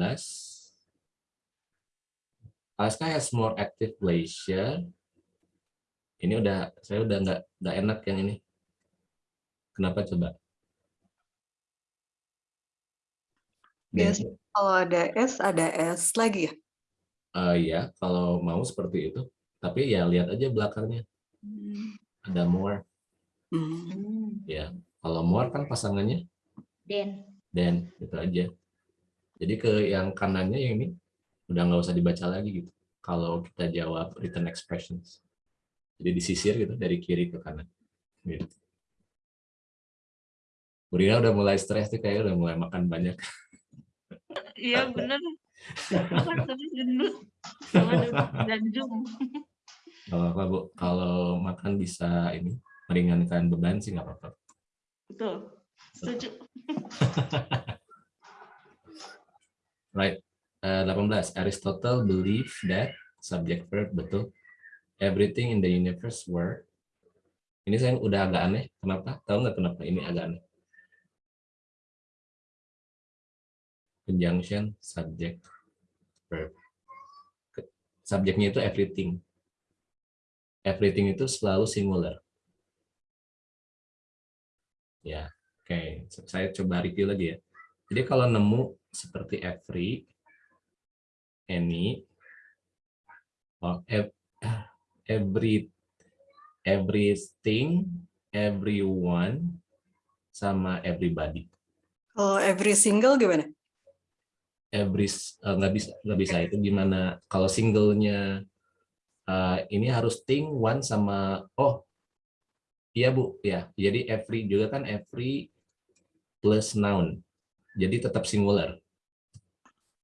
Alaska has more active glacier. Ini udah saya udah nggak nggak enak yang ini. Kenapa coba? Yes, kalau ada S ada S lagi ya? Uh, ya, kalau mau seperti itu. Tapi ya lihat aja belakangnya. Hmm. Ada more. Hmm. Ya, kalau more kan pasangannya Den. Den, itu aja. Jadi ke yang kanannya yang ini udah nggak usah dibaca lagi gitu. Kalau kita jawab written expressions. Jadi disisir gitu dari kiri ke kanan. Gitu. Burina udah mulai stres tuh kayak udah mulai makan banyak. Iya bener. Makan terus gendut. Sama dan jum. Kalau apa bu, kalau makan bisa ini meringankan beban sih nggak apa-apa. Betul, setuju. right, uh, 18. Aristotle believe that subject verb betul. Everything in the universe were. Ini saya udah agak aneh. Kenapa? Tahu nggak kenapa ini agak aneh? Conjunction subject verb. Subjeknya itu everything. Everything itu selalu singular. Ya, oke. Okay. Saya coba review lagi ya. Jadi kalau nemu seperti every, any, oh, every, everything, everyone, sama everybody. Oh, every single gimana? Every uh, nggak bisa nggak bisa itu gimana? Kalau singlenya uh, ini harus thing one sama oh Iya Bu, ya. Jadi every juga kan every plus noun. Jadi tetap singular.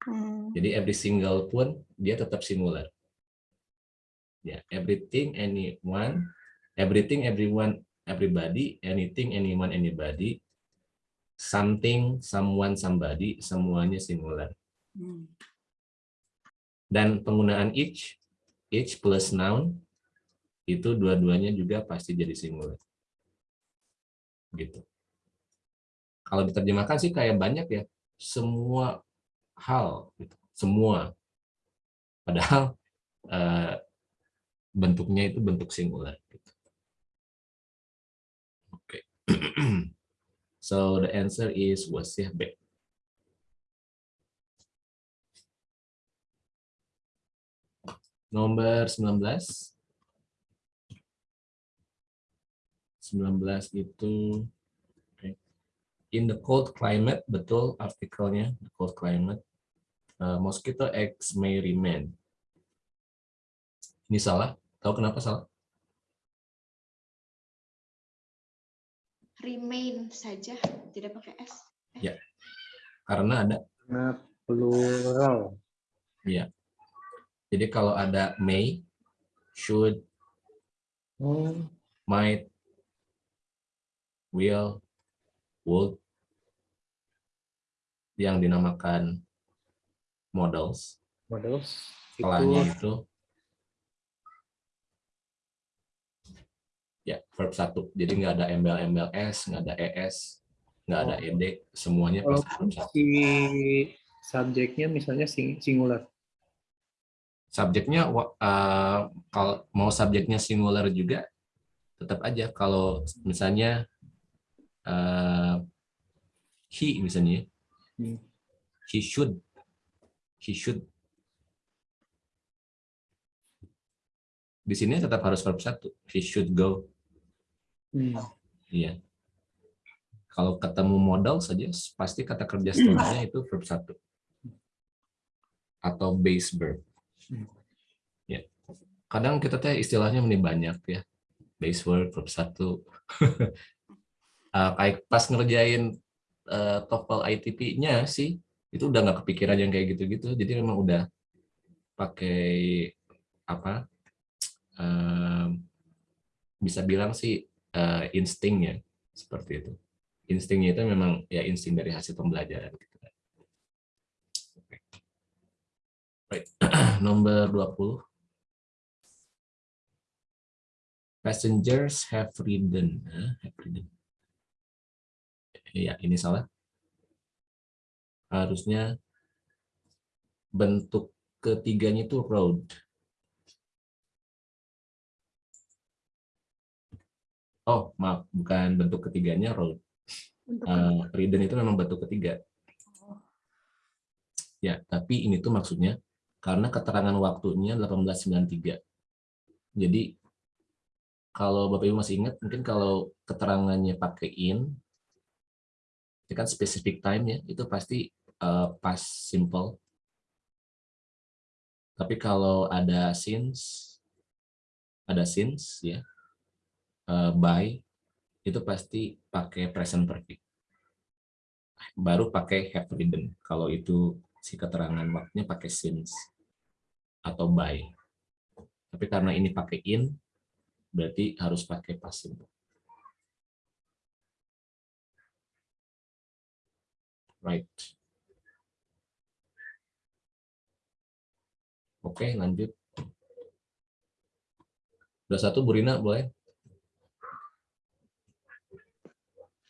Hmm. Jadi every single pun dia tetap singular. Ya, everything, anyone, everything, everyone, everybody, anything, anyone, anybody, something, someone, somebody, semuanya singular. Hmm. Dan penggunaan each, each plus noun itu dua-duanya juga pasti jadi singular. Gitu. Kalau diterjemahkan sih kayak banyak ya, semua hal, gitu. semua. Padahal uh, bentuknya itu bentuk singular. Gitu. Oke. Okay. so the answer is wasih B. Nomor 19. 19 itu okay. in the cold climate, betul artikelnya, the cold climate, uh, mosquito eggs may remain. Ini salah, tahu kenapa salah? Remain saja, tidak pakai S. Ya, karena ada. Karena plural. Ya. Jadi kalau ada may, should, Oh. might, will, would, yang dinamakan models, Models. setelahnya Itu itu ya verb satu. Jadi nggak ada embel-embel s, nggak ada es, nggak ada Oh. ed, semuanya pasti walaupun verb satu. si subjeknya misalnya sing- singular. Subjeknya eh, kalau mau subjeknya singular juga tetap aja kalau misalnya eh, he misalnya Hmm. he should he should. Di sini tetap harus verb satu he should go. Hmm. iya. Kalau ketemu modal saja pasti kata kerja setelahnya itu verb satu. Atau base verb. Hmm. ya kadang kita teh istilahnya ini banyak ya. Base verb verb satu Kayak pas ngerjain eh, TOEFL ITP-nya sih itu udah nggak kepikiran yang kayak gitu-gitu jadi memang udah pakai apa em, bisa bilang sih eh, instingnya seperti itu instingnya itu memang ya insting dari hasil pembelajaran gitu. Oke. Right. nomor 20 passengers have ridden have ridden Iya, ini salah. Harusnya bentuk ketiganya itu road. Oh, maaf, bukan bentuk ketiganya road. Eh, ridden itu memang bentuk ketiga. Ya, tapi ini tuh maksudnya karena keterangan waktunya 1893. Jadi kalau Bapak Ibu masih ingat, mungkin kalau keterangannya pakai in, itu kan specific time ya, itu pasti uh, past simple. Tapi kalau ada since, ada since ya, uh, by, itu pasti pakai present perfect. Baru pakai have ridden, kalau itu si keterangan waktunya pakai since atau by. Tapi karena ini pakai in, berarti harus pakai past simple. Right. Oke, lanjut. Udah satu, Bu Rina, boleh?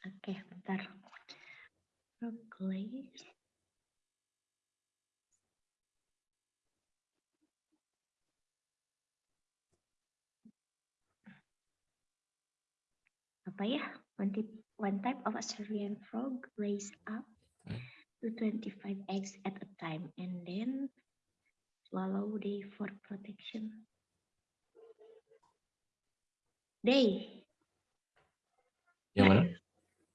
Oke, bentar. Progress. Apa ya? One, tip, one type of Australian frog lays up to 25 eggs at a time and then swallow they for protection. They, Yang mana?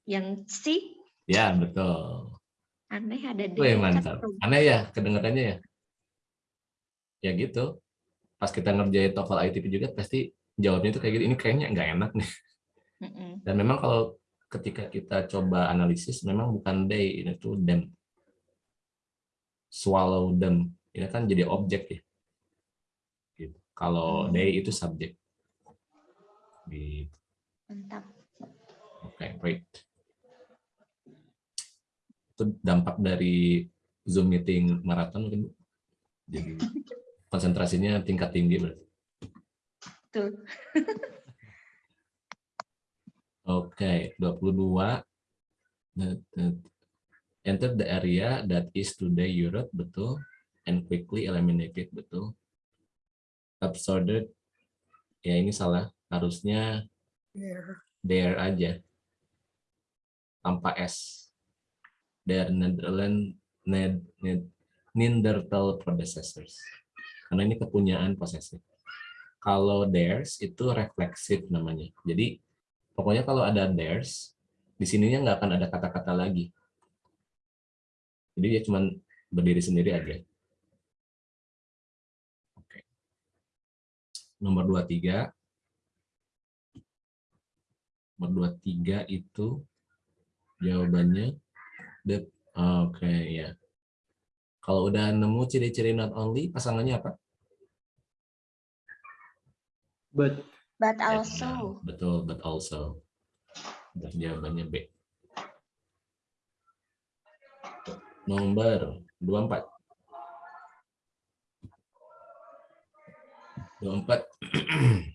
yang C, Ya, betul. aneh ada D. Wih, mantap. Aneh ya kedengarannya ya? Ya gitu. Pas kita ngerjain TOEFL ITP juga pasti jawabnya itu kayak gitu. Ini kayaknya nggak enak nih. Mm-mm. Dan memang kalau ketika kita coba analisis, memang bukan they, ini tuh them. Swallow them. Ini kan jadi objek ya. Gitu. Kalau Hmm. they itu subjek. Gitu. Mantap. Oke, great. Itu dampak dari Zoom meeting maraton mungkin. Jadi konsentrasinya tingkat tinggi berarti. Tuh. Oke, 22. Enter the area that is today Europe, betul. And quickly eliminated, betul. Absorbed, ya ini salah. Harusnya There. there aja. Tanpa S. Their Netherlands, Ned, Ned, Neanderthal predecessors. Karena ini kepunyaan posesif. Kalau theirs itu refleksif namanya. Jadi pokoknya kalau ada theirs Di sininya nggak akan ada kata-kata lagi. Jadi dia cuma berdiri sendiri aja. Oke. Nomor 23. Nomor 23 itu jawabannya the oke okay, ya. Kalau udah nemu ciri-ciri not only, pasangannya apa? But But Ya, also. betul, but also. Berarti jawabannya B. Nomor 24. 24.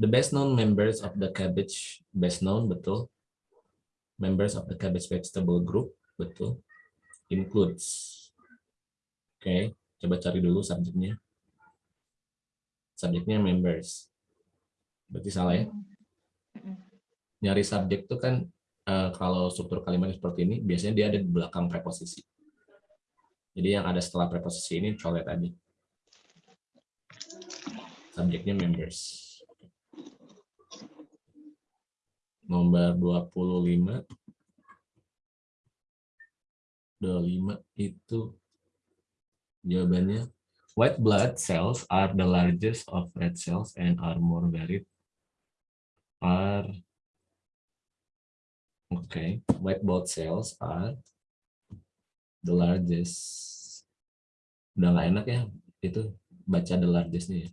the best known members of the cabbage, best known, betul. Members of the cabbage vegetable group, betul. Includes. Oke, coba cari dulu subjeknya. Subjeknya members. Berarti salah ya? Nyari subjek itu kan eh, kalau struktur kalimatnya seperti ini biasanya dia ada di belakang preposisi. Jadi yang ada setelah preposisi ini colet tadi. Subjeknya members. Nomor 25. 25 itu jawabannya white blood cells are the largest of red cells and are more varied are Okay, white blood cells are the largest. Udah nggak enak ya itu baca the largest nih. ya.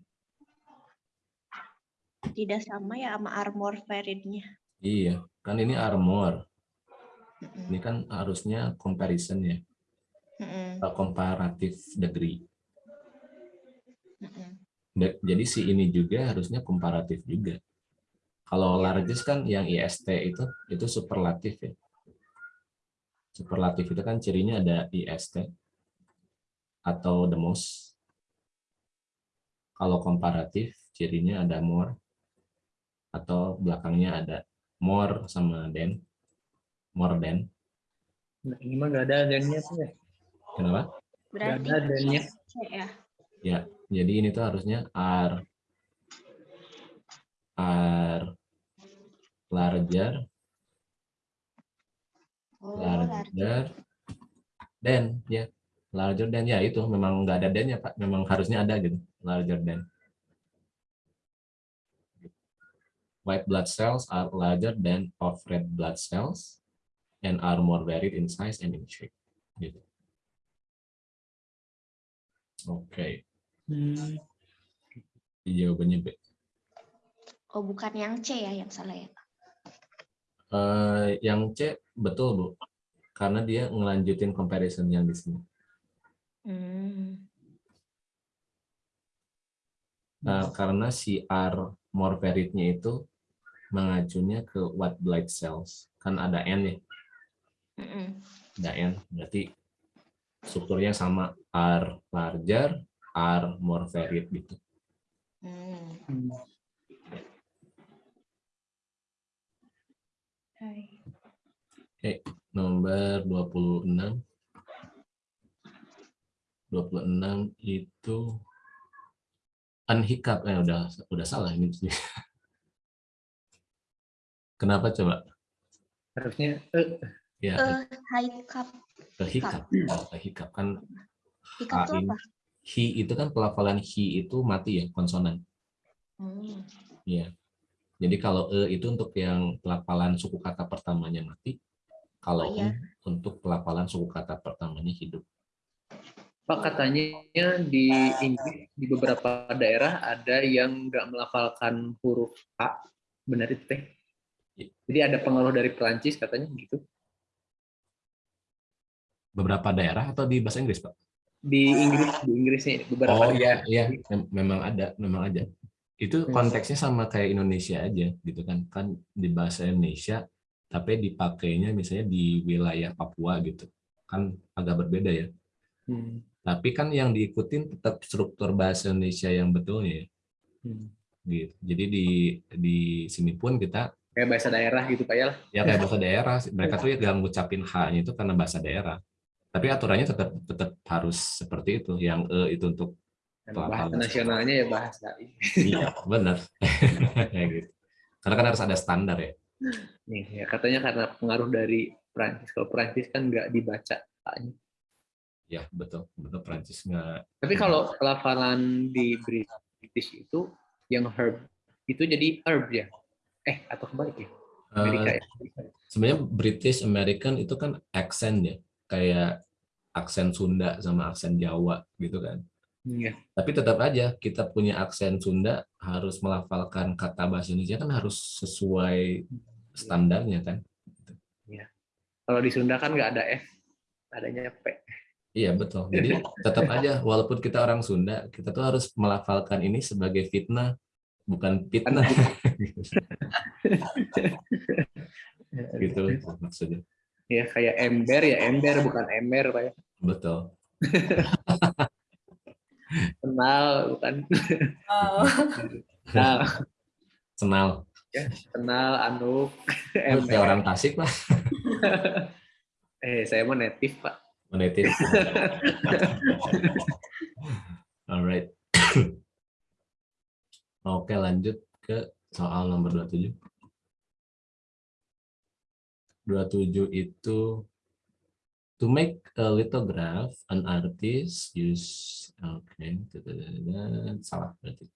Tidak sama ya sama armor variednya. Iya, kan ini armor. Ini kan harusnya comparison ya, Mm-mm. uh, comparative degree. Jadi si ini juga harusnya komparatif juga. Kalau largest kan yang IST itu itu superlatif ya. Superlatif itu kan cirinya ada IST atau the most. Kalau komparatif cirinya ada more atau belakangnya ada more sama than, more than. nah, ini mah gak ada adanya tuh ya. Kenapa? Berarti ada adanya. C ya. Ya, jadi ini tuh harusnya are are larger. Oh, larger. than ya. Larger than ya itu. Memang nggak ada than ya pak. Memang harusnya ada gitu. Larger than. White blood cells are larger than of red blood cells and are more varied in size and in shape gitu. Oke Hmm. jawabannya B Oh, bukan yang C ya yang salah ya. Eh, yang C betul bu karena dia ngelanjutin comparison yang di sini Hmm. Nah, karena si R more varied-nya itu mengacunya ke white blood cells. Kan ada N ya, Mm-mm. ada N. Berarti strukturnya sama R larger, R more varied gitu. Hmm. Hai. Nomor 26. 26 itu unhiccup. Eh, udah udah salah ini. Kenapa coba? Harusnya eh, Ya, Eh, high cup. ke hiccup. Oh, hiccup kan Hiccup itu apa? Hi itu kan pelafalan hi itu mati ya, konsonan. Hmm. Iya. Jadi kalau e itu untuk yang pelafalan suku kata pertamanya mati, kalau Oh, em untuk pelafalan suku kata pertamanya hidup. Pak katanya di Inggris di beberapa daerah ada yang nggak melafalkan huruf H, benar itu teh? Iya. Jadi ada pengaruh dari Perancis katanya gitu. Beberapa daerah atau di bahasa Inggris, Pak? Di Inggris, di Inggrisnya beberapa Oh iya, iya, Mem- memang ada, memang ada. Itu Hmm. konteksnya sama kayak Indonesia aja, gitu kan? Kan di bahasa Indonesia, tapi dipakainya misalnya di wilayah Papua gitu, kan agak berbeda ya. Hmm. Tapi kan yang diikutin tetap struktur bahasa Indonesia yang betulnya, ya, Hmm. gitu. Jadi di di sini pun kita Kayak bahasa daerah gitu Pak ya lah. ya kayak bahasa daerah mereka tuh ya gak ngucapin h-nya itu karena bahasa daerah tapi aturannya tetap tetap harus seperti itu yang e itu untuk bahasa nasionalnya ya bahasa. iya benar gitu Karena kan harus ada standar ya. Nih, ya katanya karena pengaruh dari Prancis. Kalau Prancis kan nggak dibaca. Ya betul, betul Prancis nggak. Tapi kalau pelafalan di British itu yang herb itu jadi herb ya? Eh atau kebalik ya? Amerika Eh, ya? sebenarnya British American itu kan aksen ya, kayak aksen Sunda sama aksen Jawa gitu kan. Iya. Tapi tetap aja kita punya aksen Sunda harus melafalkan kata bahasa Indonesia kan harus sesuai standarnya kan. Kalau di Sunda kan nggak ada F, adanya P. Iya betul. Jadi tetap aja walaupun kita orang Sunda, kita tuh harus melafalkan ini sebagai fitnah, bukan fitnah. gitu maksudnya. Ya kayak ember ya ember bukan ember Pak ya. Betul. Kenal bukan Oh. kenal. Senal. kenal anu Kayak orang Tasik lah. eh saya mau native Pak. Native. Alright. Oke lanjut ke soal nomor 27. 27 itu to make a lithograph an artist use oke salah berarti.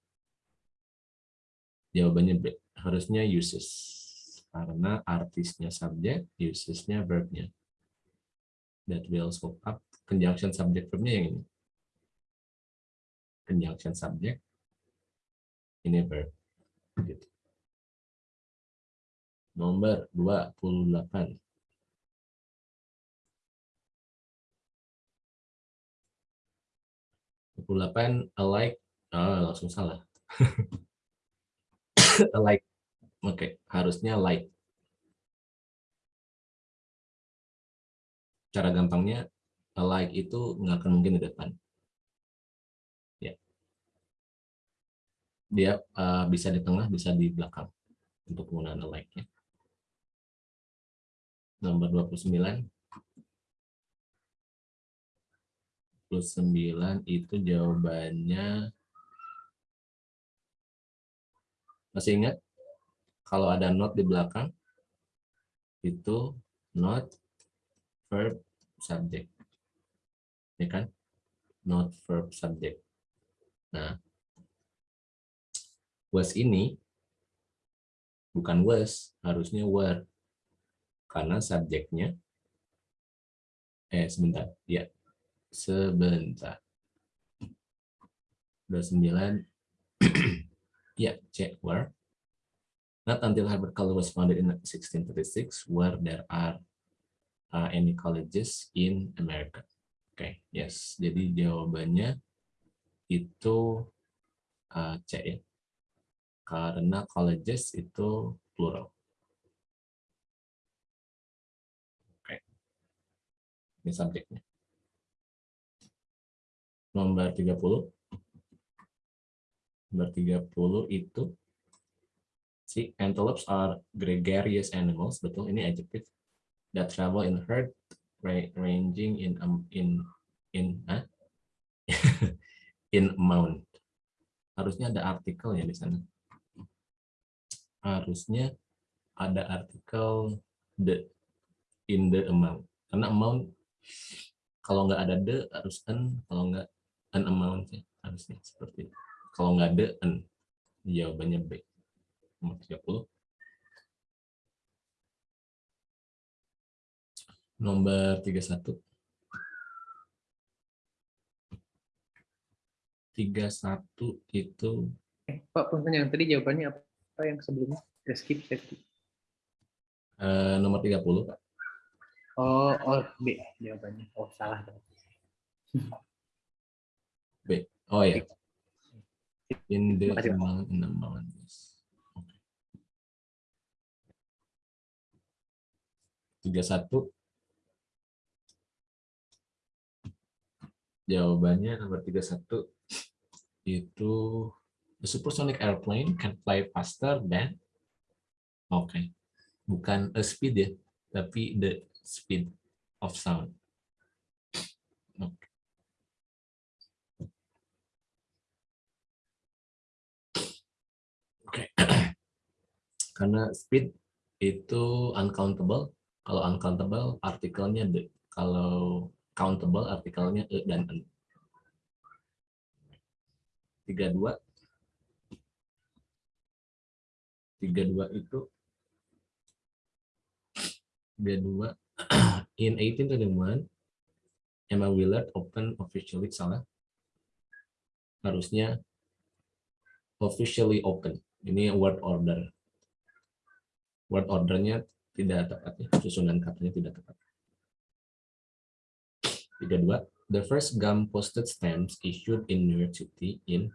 Jawabannya B harusnya uses karena artisnya subjek usesnya verbnya. That will scope up conjunction subject verbnya yang ini. Conjunction subject ini verb gitu. Nomor 28 28 alike ah langsung salah. Alike oke harusnya like. Cara gampangnya alike itu nggak akan mungkin di depan. Ya. Dia uh, bisa di tengah bisa di belakang untuk penggunaan alike nya nomor 29 plus 9 itu jawabannya masih ingat? Kalau ada not di belakang itu not verb subject. Ya kan? Not verb subject. Nah was ini bukan was harusnya were karena subjeknya eh sebentar ya sebentar. 29 ya check where not until Harvard College was founded in 1636 where there are uh, any colleges in America. Oke, okay, yes. Jadi jawabannya itu uh, C ya. Karena colleges itu plural. Oke. Okay. Ini subjeknya. Nomor 30 nomor 30 itu si antelopes are gregarious animals. Betul ini adjective that travel in herd ranging in um, in in huh? in amount harusnya ada artikel ya di sana. Harusnya ada artikel the in the amount karena amount kalau nggak ada the harus an kalau nggak an amount ya harusnya seperti itu. Kalau nggak ada an, jawabannya B. Nomor 30. Nomor 31. 31 itu Eh, Pak punten yang tadi jawabannya apa? Apa yang sebelumnya? Saya skip, eh, nomor 30, Pak. Oh, oh B jawabannya. Oh, salah. B. Oh ya. In the amount, in amount. Oke. 31 Jawabannya nomor 31 itu the supersonic airplane can fly faster than Oke. Bukan a speed ya, tapi the speed of sound. Oke. Karena speed itu uncountable. Kalau uncountable artikelnya the. Kalau countable artikelnya e dan n. 32 32 itu 32 in 1821 Emma Willard open officially salah. Harusnya officially open. Ini word order. Word ordernya tidak tepat ya susunan katanya tidak tepat. 32 the first gum posted stamps issued in New York City in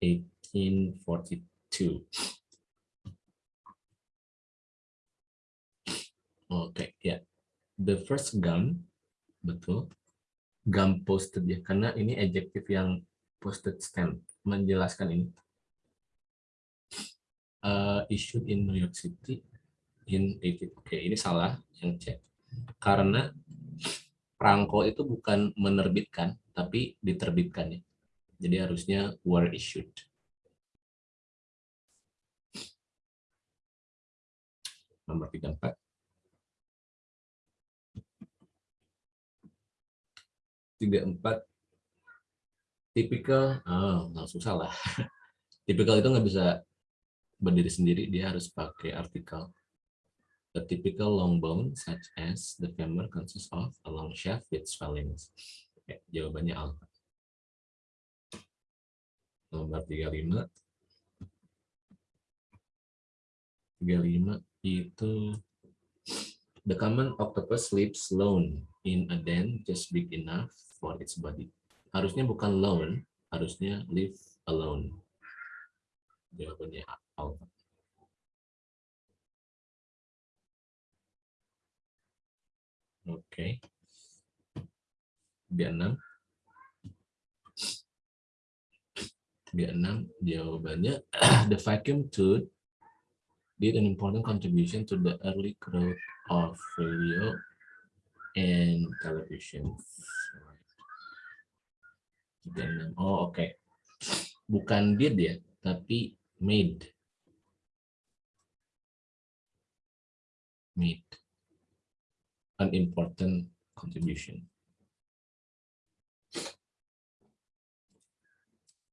1842 Oke, okay, ya. The first gum, betul. Gum posted ya, karena ini adjektif yang posted stamp, menjelaskan ini. Uh, issued in New York City in 18. Oke, okay, ini salah yang cek. Karena perangko itu bukan menerbitkan, tapi diterbitkan ya. Jadi harusnya were issued. Nomor 34. Tiga empat. Tipikal oh langsung salah tipikal itu nggak bisa berdiri sendiri dia harus pakai artikel. A typical long bone such as the femur consists of a long shaft with swellings. Oke, jawabannya alpha. Nomor 35 35 itu the common octopus sleeps alone in a den just big enough for its body. Harusnya bukan alone, harusnya live alone. Jawabannya alpha. Oke. Okay. Dia 6. Dia 6 jawabannya the vacuum tooth did an important contribution to the early growth of radio and television. Oh, oke. Okay. Bukan did ya, tapi made. Made an important contribution.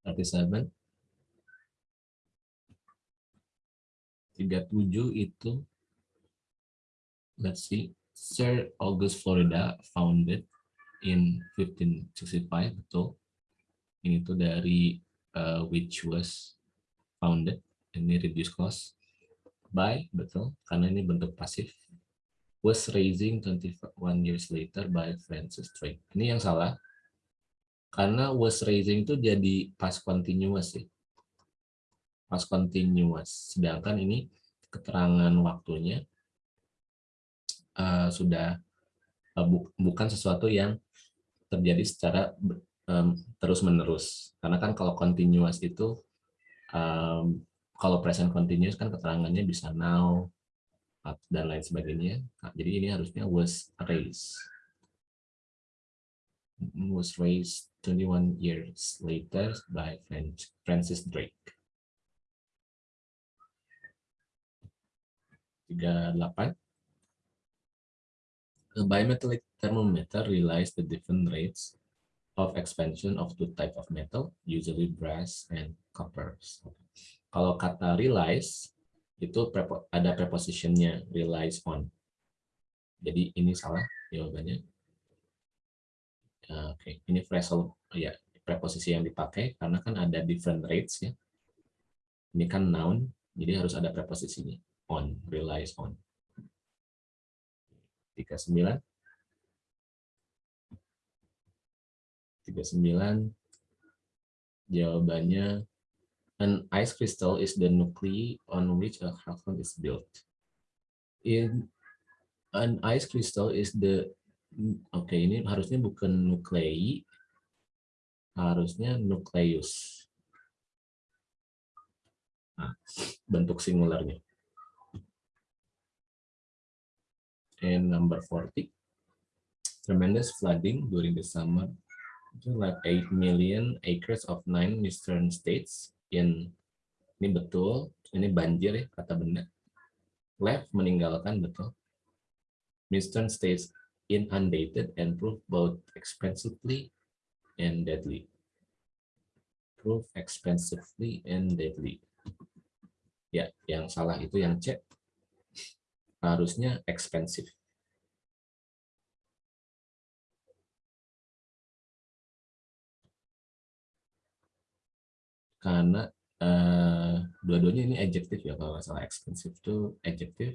37 37 itu let's see Sir August Florida founded in 1565 betul. Ini tuh dari uh, which was founded ini reduce cost by betul karena ini bentuk pasif was raising 21 years later by Francis Drake. Ini yang salah karena was raising itu jadi past continuous sih. Past continuous sedangkan ini keterangan waktunya uh, sudah uh, bu bukan sesuatu yang terjadi secara um, terus menerus karena kan kalau continuous itu um, kalau present continuous kan keterangannya bisa now dan lain sebagainya. Nah, jadi ini harusnya was raised. Was raised 21 years later by Francis Drake. 38 A bimetallic thermometer relies the different rates of expansion of two type of metal, usually brass and copper. Kalau kata relies, itu prepo, ada prepositionnya relies on. Jadi ini salah jawabannya. Oke, okay. ini phrasal ya preposisi yang dipakai karena kan ada different rates ya. Ini kan noun, jadi harus ada preposisinya on, relies on. 39 39 jawabannya an ice crystal is the nuclei on which a carbon is built. In an ice crystal is the oke okay, ini harusnya bukan nuklei harusnya nukleus nah, bentuk singularnya and number 40 tremendous flooding during the summer like 8 million acres of nine eastern states in ini betul ini banjir ya, kata benda. Left meninggalkan betul. Winston stays inundated and prove both expensively and deadly. Prove expensively and deadly. Ya, yang salah itu yang C. Harusnya expensive. Karena eh, dua-duanya ini adjektif ya kalau nggak salah expensive itu adjektif,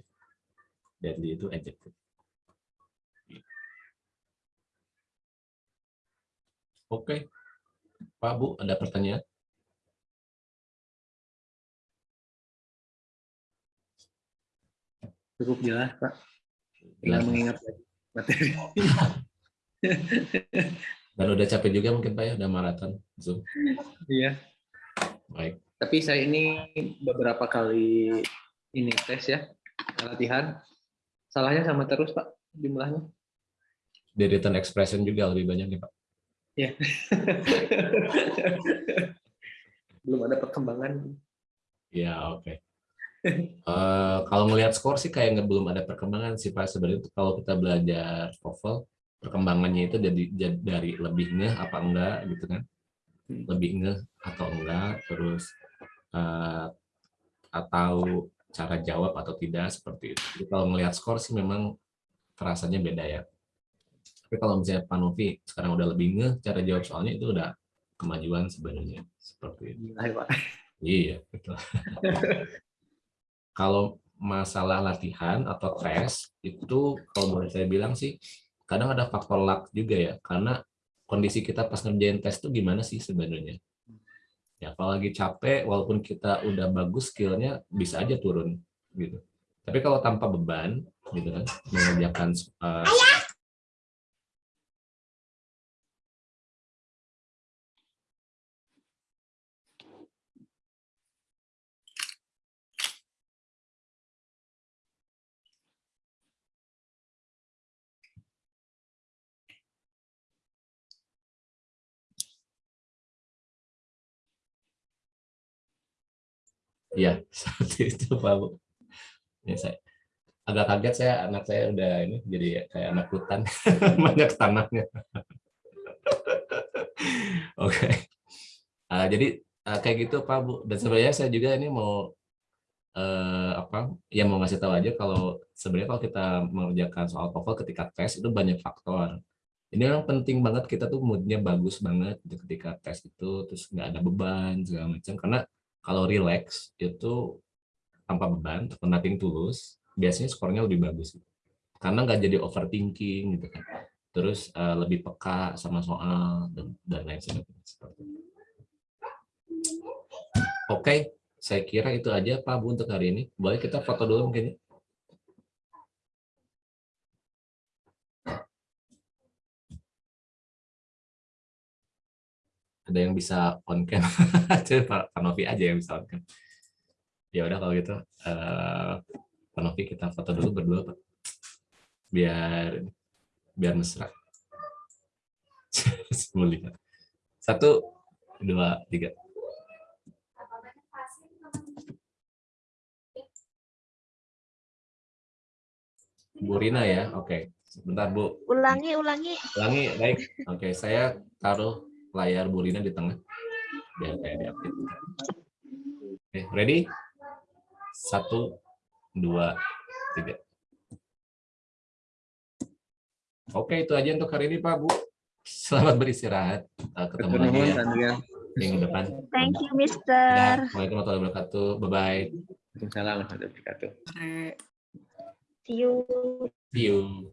deadly itu adjektif. Oke, Pak Bu, ada pertanyaan? Cukup jelas, Pak. Tinggal mengingat lagi materi. Dan udah capek juga mungkin Pak ya, udah maraton Zoom. Iya. Baik. Tapi saya ini beberapa kali ini tes ya, latihan. Salahnya sama terus, Pak, jumlahnya. Di expression juga lebih banyak nih Pak. Iya. Belum ada perkembangan. Ya, oke. Eh, kalau ngelihat skor sih kayak nggak belum ada perkembangan sih Pak. Sebenarnya kalau kita belajar TOEFL, perkembangannya itu jadi, jadi dari lebihnya apa enggak gitu kan. Hmm. Lebih ngeh atau enggak, terus eh, atau cara jawab atau tidak seperti itu. Jadi kalau ngelihat skor sih memang terasanya beda ya. Tapi kalau misalnya Pak Novi sekarang udah lebih ngeh cara jawab soalnya itu udah kemajuan sebenarnya seperti itu. Ya, Pak. Iya, betul. Kalau masalah latihan atau tes, itu kalau boleh saya bilang sih, kadang ada faktor luck juga ya, karena kondisi kita pas ngerjain tes itu gimana sih sebenarnya. Ya, kalau lagi capek, walaupun kita udah bagus skillnya, bisa aja turun. gitu. Tapi kalau tanpa beban, gitu kan, mengerjakan uh, Iya, seperti itu Pak Bu. Ya, saya agak kaget saya anak saya udah ini jadi kayak anak hutan banyak tanahnya. Oke. Ah, jadi ah, kayak gitu Pak Bu. Dan sebenarnya saya juga ini mau eh, apa? Ya mau ngasih tahu aja kalau sebenarnya kalau kita mengerjakan soal TOEFL ketika tes itu banyak faktor. Ini memang penting banget kita tuh moodnya bagus banget gitu ketika tes itu terus nggak ada beban segala macam karena kalau relax itu tanpa beban nothing tulus biasanya skornya lebih bagus karena nggak jadi overthinking gitu kan terus eh, lebih peka sama soal dan dan lain sebagainya. Oke, saya kira itu aja Pak Bu untuk hari ini. Boleh kita foto dulu mungkin? ya? Ada yang bisa on cam? Coba Pak Novi aja yang bisa on cam. Ya udah kalau gitu, eh, Pak Novi kita foto dulu berdua Pak. Biar biar mesra. Melihat. Satu, dua, tiga. Bu Rina ya, oke. Sebentar Bu. Ulangi, ulangi. Ulangi, baik. Oke, saya taruh layar Bu Rina di tengah. Biar kayak diupdate. Oke, ready? Satu, dua, tiga. Oke, itu aja untuk hari ini Pak Bu. Selamat beristirahat. Ketemu lagi ya minggu depan. Thank you, Ya, Mister. Assalamualaikum warahmatullahi wabarakatuh. Bye-bye. Waalaikumsalam warahmatullahi wabarakatuh. See you. See you.